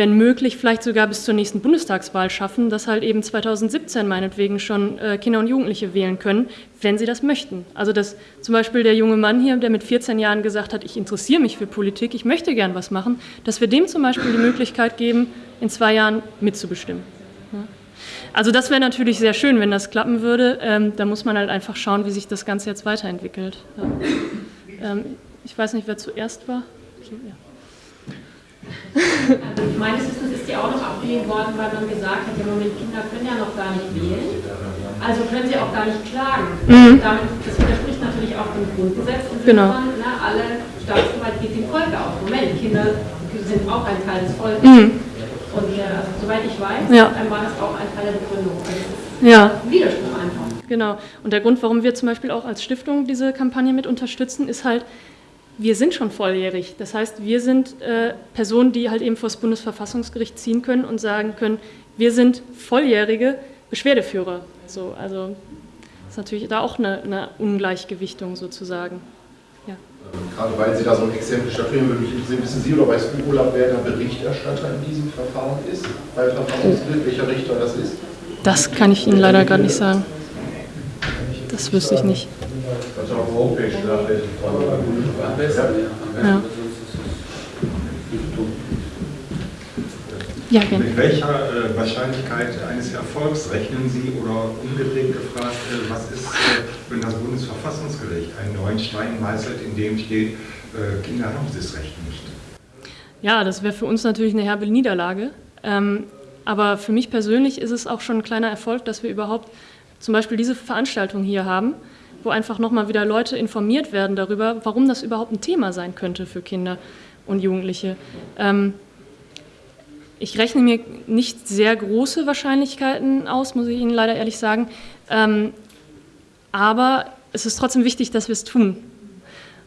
wenn möglich, vielleicht sogar bis zur nächsten Bundestagswahl schaffen, dass halt eben 2017 meinetwegen schon äh, Kinder und Jugendliche wählen können, wenn sie das möchten. Also dass zum Beispiel der junge Mann hier, der mit 14 Jahren gesagt hat, ich interessiere mich für Politik, ich möchte gern was machen, dass wir dem zum Beispiel die Möglichkeit geben, in zwei Jahren mitzubestimmen. Also das wäre natürlich sehr schön, wenn das klappen würde. Ähm, da muss man halt einfach schauen, wie sich das Ganze jetzt weiterentwickelt. Ähm, ich weiß nicht, wer zuerst war. So, ja. Also meines Wissens ist die auch noch abgelehnt worden, weil man gesagt hat, ja Moment, Kinder können ja noch gar nicht wählen, also können sie auch gar nicht klagen. Mhm. Damit, das widerspricht natürlich auch dem Grundgesetz und genau. Na, alle Staatsgewalt geht dem Volke auf. Moment, Kinder sind auch ein Teil des Volkes. Mhm. Und äh, also, soweit ich weiß, ja. war das auch ein Teil der Begründung. Also ja. Widerspruch einfach. Genau. Und der Grund, warum wir zum Beispiel auch als Stiftung diese Kampagne mit unterstützen, ist halt, wir sind schon volljährig. Das heißt, wir sind äh, Personen, die halt eben vor das Bundesverfassungsgericht ziehen können und sagen können, wir sind volljährige Beschwerdeführer. So, also das ist natürlich da auch eine, eine Ungleichgewichtung sozusagen. Ja. Gerade weil Sie da so ein Exempel statuieren, würde mich interessieren, wissen Sie oder weißt du, Olaf, wer der Berichterstatter in diesem Verfahren ist? Bei Verfahrensbild, welcher Richter das ist? Das kann ich Ihnen leider gerade nicht sagen. Das wüsste ich nicht. Also auf der Homepage nachlesen. Ja. Ja, gerne. Mit welcher äh, Wahrscheinlichkeit eines Erfolgs rechnen Sie oder umgedreht gefragt, äh, was ist, äh, wenn das Bundesverfassungsgericht einen neuen Stein meißelt, in dem steht, äh, Kinder haben dieses Recht nicht? Ja, das wäre für uns natürlich eine herbe Niederlage. Ähm, aber für mich persönlich ist es auch schon ein kleiner Erfolg, dass wir überhaupt zum Beispiel diese Veranstaltung hier haben, wo einfach nochmal wieder Leute informiert werden darüber, warum das überhaupt ein Thema sein könnte für Kinder und Jugendliche. Ähm, ich rechne mir nicht sehr große Wahrscheinlichkeiten aus, muss ich Ihnen leider ehrlich sagen. Ähm, aber es ist trotzdem wichtig, dass wir es tun.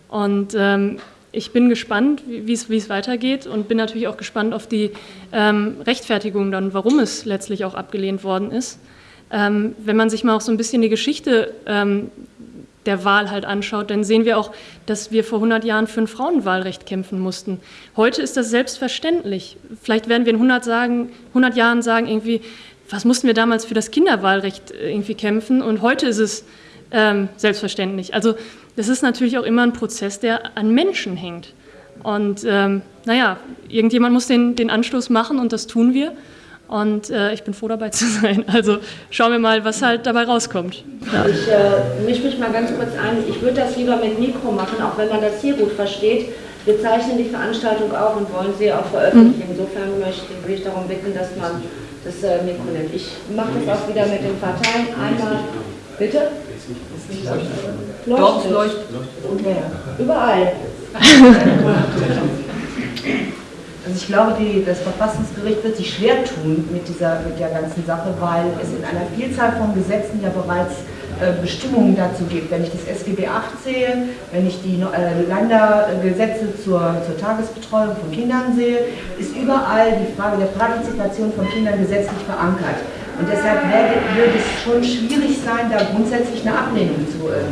Und ähm, ich bin gespannt, wie es weitergeht und bin natürlich auch gespannt auf die ähm, Rechtfertigung dann, warum es letztlich auch abgelehnt worden ist. Ähm, wenn man sich mal auch so ein bisschen die Geschichte ähm, der Wahl halt anschaut, dann sehen wir auch, dass wir vor 100 Jahren für ein Frauenwahlrecht kämpfen mussten. Heute ist das selbstverständlich. Vielleicht werden wir in 100, sagen, 100 Jahren sagen, irgendwie, was mussten wir damals für das Kinderwahlrecht äh, irgendwie kämpfen? Und heute ist es ähm, selbstverständlich. Also das ist natürlich auch immer ein Prozess, der an Menschen hängt. Und ähm, naja, irgendjemand muss den, den Anstoß machen und das tun wir. Und äh, ich bin froh dabei zu sein. Also schauen wir mal, was halt dabei rauskommt. Ja. Ich äh, mische mich mal ganz kurz ein. Ich würde das lieber mit Mikro machen, auch wenn man das hier gut versteht. Wir zeichnen die Veranstaltung auch und wollen sie auch veröffentlichen. Insofern möchte ich darum bitten, dass man das äh, Mikro nimmt. Ich mache das auch wieder mit den Parteien. Einmal, bitte? Leuchtet. leuchtet. Ja, überall. Also ich glaube, die, das Verfassungsgericht wird sich schwer tun mit, dieser, mit der ganzen Sache, weil es in einer Vielzahl von Gesetzen ja bereits äh, Bestimmungen dazu gibt. Wenn ich das SGB 8 sehe, wenn ich die äh, Ländergesetze zur, zur Tagesbetreuung von Kindern sehe, ist überall die Frage der Partizipation von Kindern gesetzlich verankert. Und deshalb wird es schon schwierig sein, da grundsätzlich eine Ablehnung zu äh,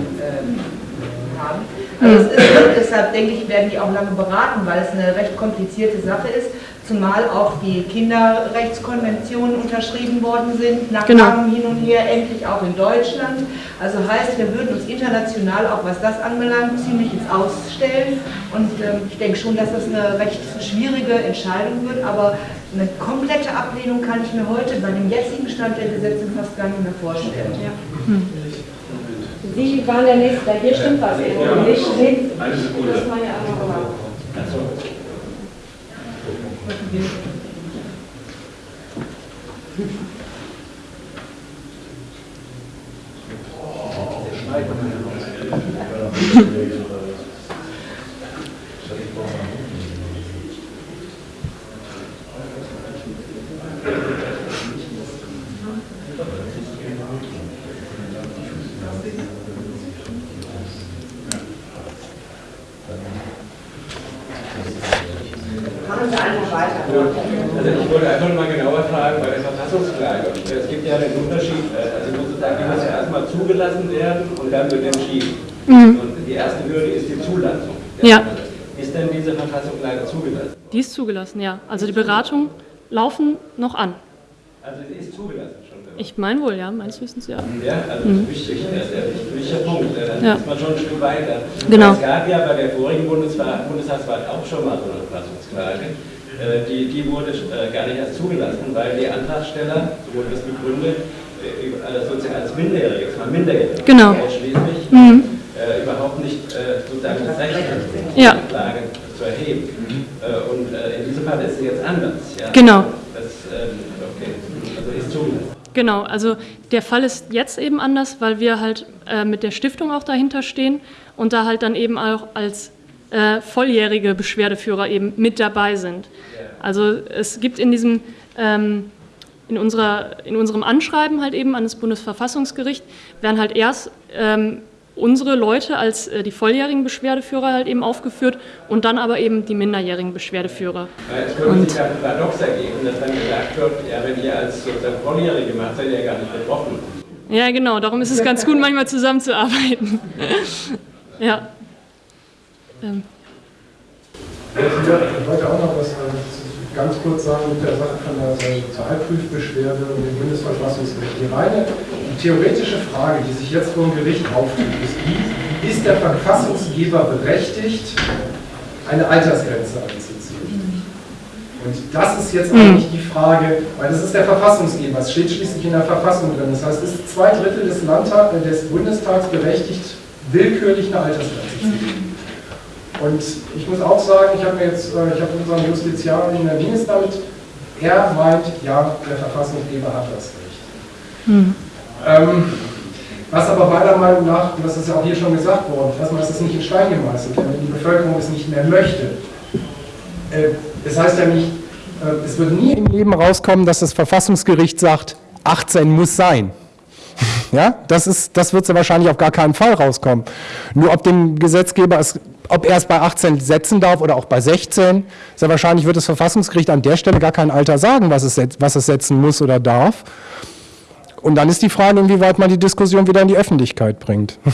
haben. Also ist, deshalb denke ich, werden die auch lange beraten, weil es eine recht komplizierte Sache ist, zumal auch die Kinderrechtskonventionen unterschrieben worden sind, nach genau. langem hin und her, endlich auch in Deutschland. Also heißt, wir würden uns international, auch was das anbelangt, ziemlich ins Ausstellen. Und ähm, ich denke schon, dass das eine recht schwierige Entscheidung wird, aber eine komplette Ablehnung kann ich mir heute bei dem jetzigen Stand der Gesetze fast gar nicht mehr vorstellen. Ja. Hm. Sie waren der Nächste, da hier stimmt was irgendwo ja. nicht. Nee, das war ja einmal gemacht. Zugelassen werden und dann wird entschieden. Mhm. Und die erste Hürde ist die Zulassung. Ja. Ist denn diese Verfassung leider zugelassen? Die ist zugelassen, ja. Also die Beratungen laufen noch an. Also sie ist zugelassen schon? Ich meine wohl, ja, meines Wissens ja. Ja, also mhm. wichtig, das ist ein wichtiger Punkt. Dann ja. ist man schon ein Stück weiter. Genau. Es gab ja bei der vorigen Bundestagswahl auch schon mal so eine Verfassungsklage. Äh, die, die wurde äh, gar nicht erst zugelassen, weil die Antragsteller, so wurde das begründet, äh, sozusagen als Minderjähriges, mal Minderjährige genau. ausschließlich, mhm. äh, überhaupt nicht äh, sozusagen das Recht hat, ja. Klage zu erheben. Mhm. Äh, und äh, in diesem Fall ist es jetzt anders. Ja? Genau. Das, ähm, okay. Also ist zugelassen. Genau, also der Fall ist jetzt eben anders, weil wir halt äh, mit der Stiftung auch dahinter stehen und da halt dann eben auch als volljährige Beschwerdeführer eben mit dabei sind. Also es gibt in diesem ähm, in, unserer, in unserem Anschreiben halt eben an das Bundesverfassungsgericht werden halt erst ähm, unsere Leute als äh, die volljährigen Beschwerdeführer halt eben aufgeführt und dann aber eben die minderjährigen Beschwerdeführer. Es könnte sich ja ein Paradox ergeben, dass dann gesagt wird, ja, wenn ihr als sozusagen Volljährige macht, seid ihr ja gar nicht betroffen. Ja, genau, darum ist es ganz gut, manchmal zusammenzuarbeiten. ja. Ähm. Ich wollte auch noch was äh, ganz kurz sagen mit der Sache von der Sozialprüfbeschwerde und dem Bundesverfassungsgericht. Die reine die theoretische Frage, die sich jetzt vor dem Gericht auftut, ist die, ist der Verfassungsgeber berechtigt, eine Altersgrenze einzuziehen? Und das ist jetzt eigentlich die Frage, weil das ist der Verfassungsgeber, es steht schließlich in der Verfassung drin. Das heißt, ist zwei Drittel des, Landtag, des Bundestags berechtigt, willkürlich eine Altersgrenze zu ziehen. Und ich muss auch sagen, ich habe mir jetzt, äh, ich habe unseren Justiziarin erwähnt damit, er meint, ja, der Verfassungsgeber hat das Recht. Hm. Ähm, was aber meiner Meinung nach, und das ist ja auch hier schon gesagt worden, erstmal ist es nicht in Stein gemeißelt, wenn die Bevölkerung es nicht mehr möchte. Äh, das heißt ja nicht, äh, es wird nie im Leben rauskommen, dass das Verfassungsgericht sagt, 18 muss sein. Ja, das, ist, das wird ja wahrscheinlich auf gar keinen Fall rauskommen. Nur ob dem Gesetzgeber es, ob er es bei 18 setzen darf oder auch bei 16, sehr wahrscheinlich wird das Verfassungsgericht an der Stelle gar kein Alter sagen, was es, was es setzen muss oder darf. Und dann ist die Frage, inwieweit man die Diskussion wieder in die Öffentlichkeit bringt.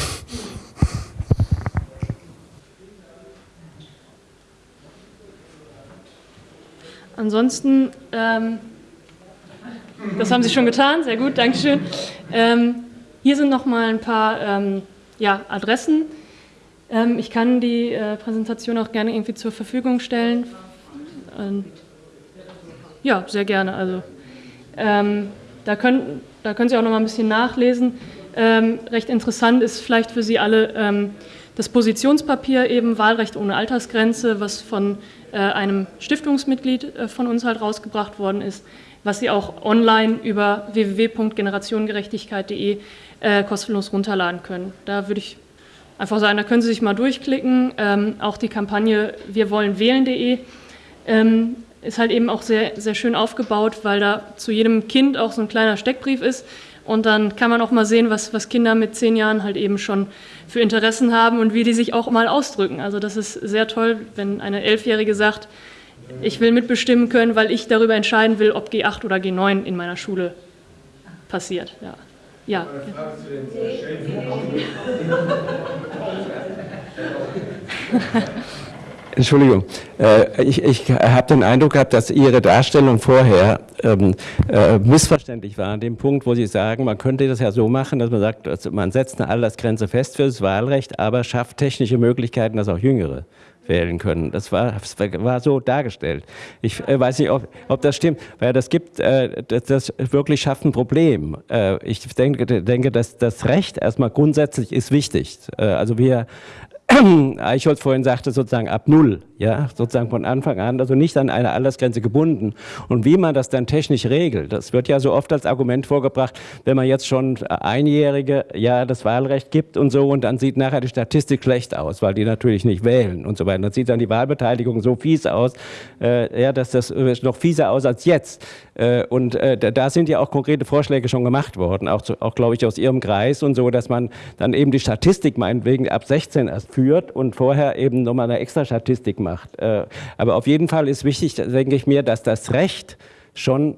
Ansonsten ähm das haben Sie schon getan, sehr gut, Dankeschön. Ähm, hier sind noch mal ein paar ähm, ja, Adressen. Ähm, ich kann die äh, Präsentation auch gerne irgendwie zur Verfügung stellen. Ähm, ja, sehr gerne. Also, ähm, da, können, da können Sie auch noch mal ein bisschen nachlesen. Ähm, recht interessant ist vielleicht für Sie alle das Positionspapier eben Wahlrecht ohne Altersgrenze, was von äh, einem Stiftungsmitglied äh, von uns halt rausgebracht worden ist, was Sie auch online über www.generationengerechtigkeit.de äh, kostenlos runterladen können. Da würde ich einfach sagen, da können Sie sich mal durchklicken. Ähm, auch die Kampagne Wir wollen wählen.de ähm, ist halt eben auch sehr, sehr schön aufgebaut, weil da zu jedem Kind auch so ein kleiner Steckbrief ist. Und dann kann man auch mal sehen, was, was Kinder mit zehn Jahren halt eben schon für Interessen haben und wie die sich auch mal ausdrücken. Also das ist sehr toll, wenn eine Elfjährige sagt, ich will mitbestimmen können, weil ich darüber entscheiden will, ob G8 oder G9 in meiner Schule passiert. Ja. Ja. Entschuldigung, äh, ich, ich habe den Eindruck gehabt, dass Ihre Darstellung vorher ähm, äh, missverständlich war, an dem Punkt, wo Sie sagen, man könnte das ja so machen, dass man sagt, also man setzt eine Altersgrenze fest für das Wahlrecht, aber schafft technische Möglichkeiten, dass auch Jüngere wählen können. Das war, das war so dargestellt. Ich äh, weiß nicht, ob, ob, das stimmt, weil das gibt, äh, das, das, wirklich schafft ein Problem. Äh, ich denke, denke, dass das Recht erstmal grundsätzlich ist wichtig. Äh, also wir Eichholz vorhin sagte, sozusagen ab Null, ja, sozusagen von Anfang an, also nicht an eine Altersgrenze gebunden. Und wie man das dann technisch regelt, das wird ja so oft als Argument vorgebracht, wenn man jetzt schon Einjährige ja das Wahlrecht gibt und so, und dann sieht nachher die Statistik schlecht aus, weil die natürlich nicht wählen und so weiter. Dann sieht dann die Wahlbeteiligung so fies aus, äh, ja, dass das noch fieser aus als jetzt. Äh, und äh, da sind ja auch konkrete Vorschläge schon gemacht worden, auch, auch glaube ich aus Ihrem Kreis und so, dass man dann eben die Statistik meinetwegen ab 16 erst führt und vorher eben nochmal eine extra Statistik macht. Äh, aber auf jeden Fall ist wichtig, denke ich mir, dass das Recht schon,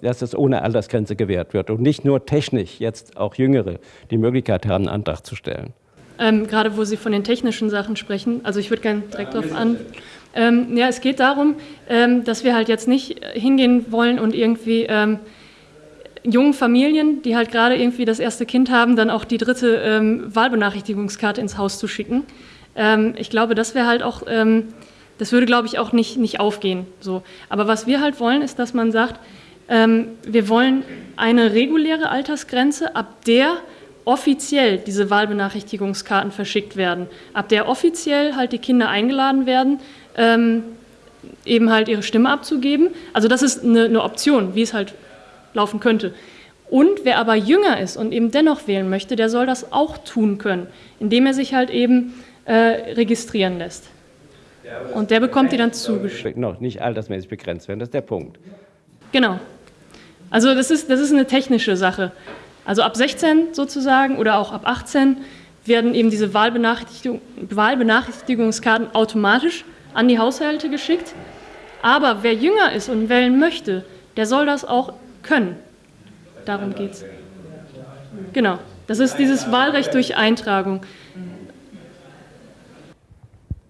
dass es ohne Altersgrenze gewährt wird und nicht nur technisch jetzt auch Jüngere die Möglichkeit haben, einen Antrag zu stellen. Ähm, gerade wo Sie von den technischen Sachen sprechen, also ich würde gerne direkt darauf an. Ähm, ja, es geht darum, ähm, dass wir halt jetzt nicht hingehen wollen und irgendwie ähm, jungen Familien, die halt gerade irgendwie das erste Kind haben, dann auch die dritte ähm, Wahlbenachrichtigungskarte ins Haus zu schicken. Ähm, ich glaube, das wäre halt auch, ähm, das würde, glaube ich, auch nicht, nicht aufgehen. So. Aber was wir halt wollen, ist, dass man sagt, wir wollen eine reguläre Altersgrenze, ab der offiziell diese Wahlbenachrichtigungskarten verschickt werden, ab der offiziell halt die Kinder eingeladen werden, ähm, eben halt ihre Stimme abzugeben. Also das ist eine, eine Option, wie es halt laufen könnte. Und wer aber jünger ist und eben dennoch wählen möchte, der soll das auch tun können, indem er sich halt eben äh, registrieren lässt. Ja, und der bekommt die dann zugeschickt. Noch nicht altersmäßig begrenzt werden, das ist der Punkt. Genau. Also das ist, das ist eine technische Sache. Also ab 16 sozusagen oder auch ab 18 werden eben diese Wahlbenachrichtigung, Wahlbenachrichtigungskarten automatisch an die Haushalte geschickt. Aber wer jünger ist und wählen möchte, der soll das auch können. Darum geht es. Genau. Das ist dieses Wahlrecht durch Eintragung.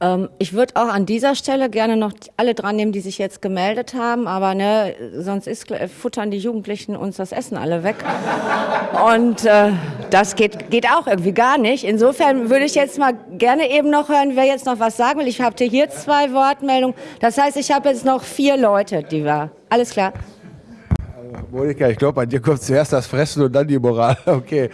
Ähm, ich würde auch an dieser Stelle gerne noch alle dran nehmen, die sich jetzt gemeldet haben, aber ne, sonst ist, futtern die Jugendlichen uns das Essen alle weg. Und äh, das geht, geht auch irgendwie gar nicht. Insofern würde ich jetzt mal gerne eben noch hören, wer jetzt noch was sagen will. Ich habe hier zwei Wortmeldungen. Das heißt, ich habe jetzt noch vier Leute, die war. Alles klar. Monika, ich glaube, bei dir kommt zuerst das Fressen und dann die Moral. Okay.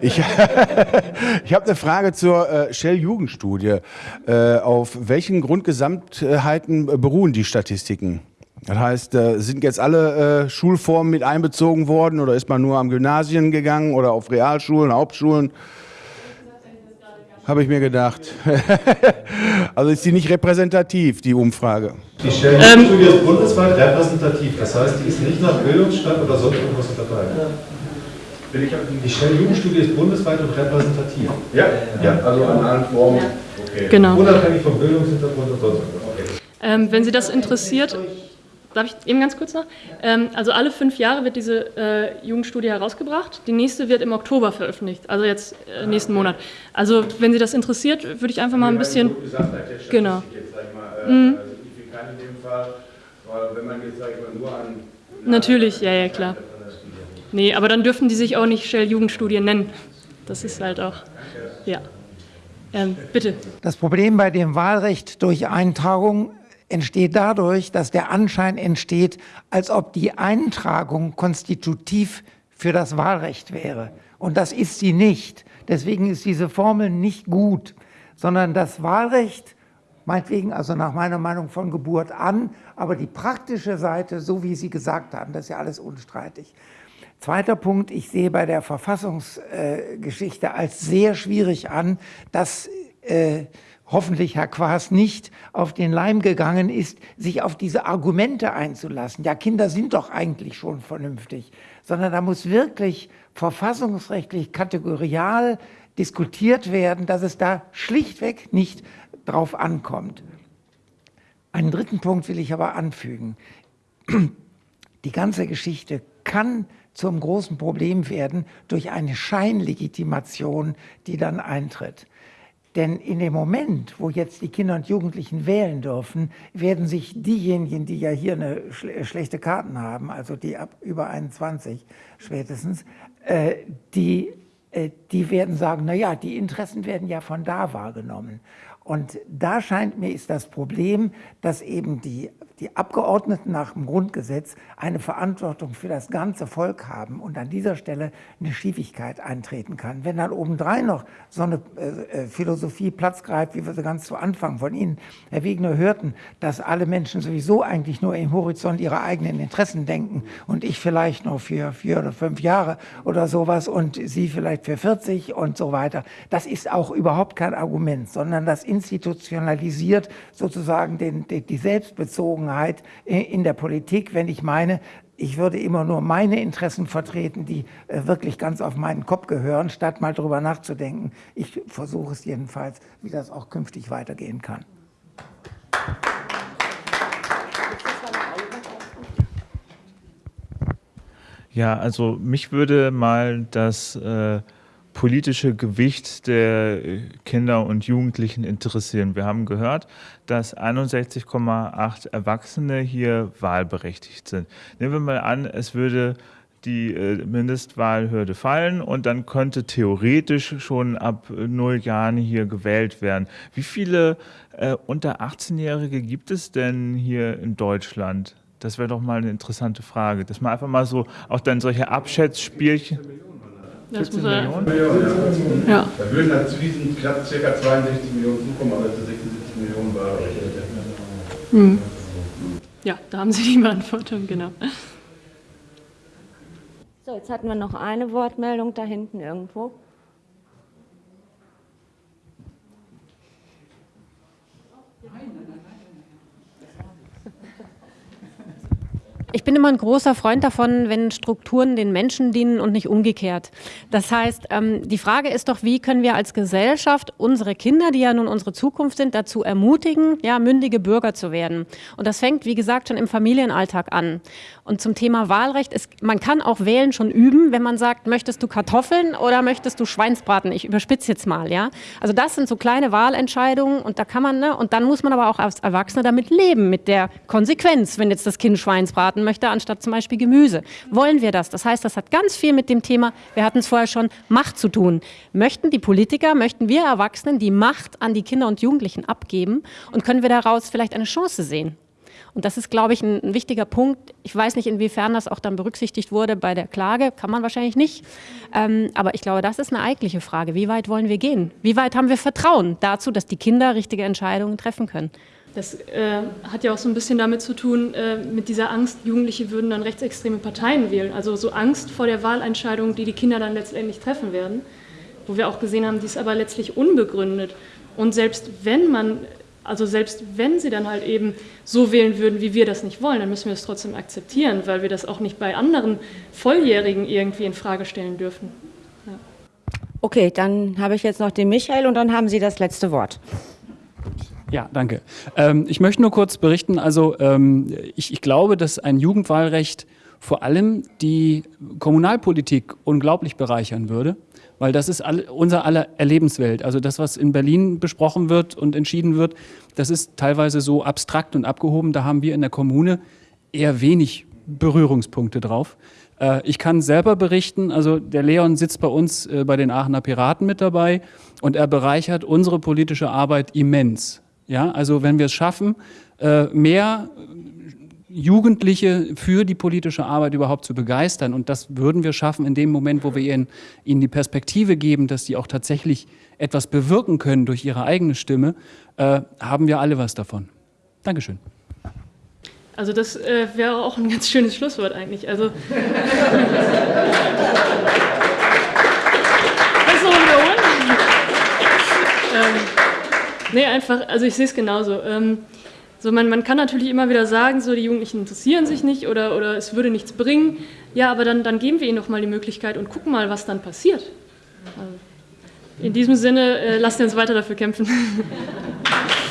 Ich, ich habe eine Frage zur äh, Shell-Jugendstudie. Äh, auf welchen Grundgesamtheiten beruhen die Statistiken? Das heißt, äh, sind jetzt alle äh, Schulformen mit einbezogen worden oder ist man nur am Gymnasien gegangen oder auf Realschulen, Hauptschulen? Habe ich mir gedacht. also ist sie nicht repräsentativ, die Umfrage. Die Stellenstudie ähm, ist bundesweit repräsentativ. Das heißt, die ist nicht nach Bildungsstand oder sonst irgendwas unterteilt. Die Stellenjugendstudie ist bundesweit und repräsentativ. Ja, ja, also an allen Formen. Okay. Genau. Unabhängig vom Bildungshintergrund und sonst irgendwas. Okay. Ähm, wenn Sie das interessiert, Darf ich eben ganz kurz noch? Ähm, also alle fünf Jahre wird diese äh, Jugendstudie herausgebracht. Die nächste wird im Oktober veröffentlicht, also jetzt äh, nächsten Monat. Also wenn Sie das interessiert, würde ich einfach mal ein bisschen... Genau. Mhm. Natürlich, ja, ja, klar. Nee, aber dann dürfen die sich auch nicht Shell Jugendstudie nennen. Das ist halt auch, ja. Ähm, bitte. Das Problem bei dem Wahlrecht durch Eintragung entsteht dadurch, dass der Anschein entsteht, als ob die Eintragung konstitutiv für das Wahlrecht wäre. Und das ist sie nicht. Deswegen ist diese Formel nicht gut, sondern das Wahlrecht, meinetwegen also nach meiner Meinung von Geburt an, aber die praktische Seite, so wie Sie gesagt haben, das ist ja alles unstreitig. Zweiter Punkt, ich sehe bei der Verfassungsgeschichte als sehr schwierig an, dass äh, hoffentlich Herr Quaas nicht auf den Leim gegangen ist, sich auf diese Argumente einzulassen. Ja, Kinder sind doch eigentlich schon vernünftig, sondern da muss wirklich verfassungsrechtlich kategorial diskutiert werden, dass es da schlichtweg nicht drauf ankommt. Einen dritten Punkt will ich aber anfügen. Die ganze Geschichte kann zum großen Problem werden durch eine Scheinlegitimation, die dann eintritt. Denn in dem Moment, wo jetzt die Kinder und Jugendlichen wählen dürfen, werden sich diejenigen, die ja hier eine schle schlechte Karten haben, also die ab über 21 spätestens, äh, die, äh, die werden sagen, na ja, die Interessen werden ja von da wahrgenommen. Und da scheint mir ist das Problem, dass eben die die Abgeordneten nach dem Grundgesetz eine Verantwortung für das ganze Volk haben und an dieser Stelle eine Schiefigkeit eintreten kann. Wenn dann obendrein noch so eine äh, äh, Philosophie Platz greift, wie wir sie ganz zu Anfang von Ihnen, Herr Wegner, hörten, dass alle Menschen sowieso eigentlich nur im Horizont ihrer eigenen Interessen denken und ich vielleicht noch für vier oder fünf Jahre oder sowas und Sie vielleicht für 40 und so weiter. Das ist auch überhaupt kein Argument, sondern das institutionalisiert sozusagen den, die, die Selbstbezogenheit in der Politik, wenn ich meine, ich würde immer nur meine Interessen vertreten, die äh, wirklich ganz auf meinen Kopf gehören, statt mal darüber nachzudenken. Ich versuche es jedenfalls, wie das auch künftig weitergehen kann. Ja, also mich würde mal das äh, politische Gewicht der Kinder und Jugendlichen interessieren. Wir haben gehört, dass 61,8 Erwachsene hier wahlberechtigt sind. Nehmen wir mal an, es würde die äh, Mindestwahlhürde fallen und dann könnte theoretisch schon ab null Jahren hier gewählt werden. Wie viele äh, unter 18-Jährige gibt es denn hier in Deutschland? Das wäre doch mal eine interessante Frage, dass man einfach mal so auch dann solche Abschätzspielchen... Das muss er, Millionen, ja. ja. Da würden dann zu diesen knapp ca. 62 Millionen zukommen, aber zu 76 Millionen war hm. Ja, da haben Sie die Beantwortung, genau. So, jetzt hatten wir noch eine Wortmeldung da hinten irgendwo. Ich bin immer ein großer Freund davon, wenn Strukturen den Menschen dienen und nicht umgekehrt. Das heißt, ähm, die Frage ist doch, wie können wir als Gesellschaft unsere Kinder, die ja nun unsere Zukunft sind, dazu ermutigen, ja, mündige Bürger zu werden. Und das fängt, wie gesagt, schon im Familienalltag an. Und zum Thema Wahlrecht, ist, man kann auch wählen schon üben, wenn man sagt, möchtest du Kartoffeln oder möchtest du Schweinsbraten? Ich überspitze jetzt mal, ja. Also das sind so kleine Wahlentscheidungen und da kann man, ne, und dann muss man aber auch als Erwachsener damit leben, mit der Konsequenz, wenn jetzt das Kind Schweinsbraten möchte, anstatt zum Beispiel Gemüse. Wollen wir das? Das heißt, das hat ganz viel mit dem Thema, wir hatten es vorher schon, Macht zu tun. Möchten die Politiker, möchten wir Erwachsenen die Macht an die Kinder und Jugendlichen abgeben und können wir daraus vielleicht eine Chance sehen? Und das ist, glaube ich, ein, ein, wichtiger Punkt. Ich weiß nicht, inwiefern das auch dann berücksichtigt wurde bei der Klage, kann man wahrscheinlich nicht. Ähm, aber ich glaube, das ist eine eigentliche Frage. Wie weit wollen wir gehen? Wie weit haben wir Vertrauen dazu, dass die Kinder richtige Entscheidungen treffen können? Das äh, hat ja auch so ein bisschen damit zu tun, äh, mit dieser Angst, Jugendliche würden dann rechtsextreme Parteien wählen. Also so Angst vor der Wahlentscheidung, die die Kinder dann letztendlich treffen werden. Wo wir auch gesehen haben, die ist aber letztlich unbegründet. Und selbst wenn man also selbst wenn sie dann halt eben so wählen würden, wie wir das nicht wollen, dann müssen wir es trotzdem akzeptieren, weil wir das auch nicht bei anderen Volljährigen irgendwie in Frage stellen dürfen. Ja. Okay, dann habe ich jetzt noch den Michael und dann haben Sie das letzte Wort. Ja, danke. Ähm, ich möchte nur kurz berichten, also ähm, ich, ich glaube, dass ein Jugendwahlrecht vor allem die Kommunalpolitik unglaublich bereichern würde weil das ist all, unser aller Erlebenswelt. Also das, was in Berlin besprochen wird und entschieden wird, das ist teilweise so abstrakt und abgehoben. Da haben wir in der Kommune eher wenig Berührungspunkte drauf. Äh, ich kann selber berichten, also der Leon sitzt bei uns äh, bei den Aachener Piraten mit dabei und er bereichert unsere politische Arbeit immens. Ja, also wenn wir es schaffen, äh, mehr Jugendliche für die politische Arbeit überhaupt zu begeistern. Und das würden wir schaffen in dem Moment, wo wir ihnen, ihnen die Perspektive geben, dass sie auch tatsächlich etwas bewirken können durch ihre eigene Stimme, äh, haben wir alle was davon. Dankeschön. Also das äh, wäre auch ein ganz schönes Schlusswort eigentlich. Also das ähm, nee, einfach, also ich sehe es genauso. Ähm, so man, man kann natürlich immer wieder sagen, so die Jugendlichen interessieren sich nicht oder, oder es würde nichts bringen. Ja, aber dann, dann geben wir ihnen doch mal die Möglichkeit und gucken mal, was dann passiert. Also in diesem Sinne, äh, lasst uns weiter dafür kämpfen.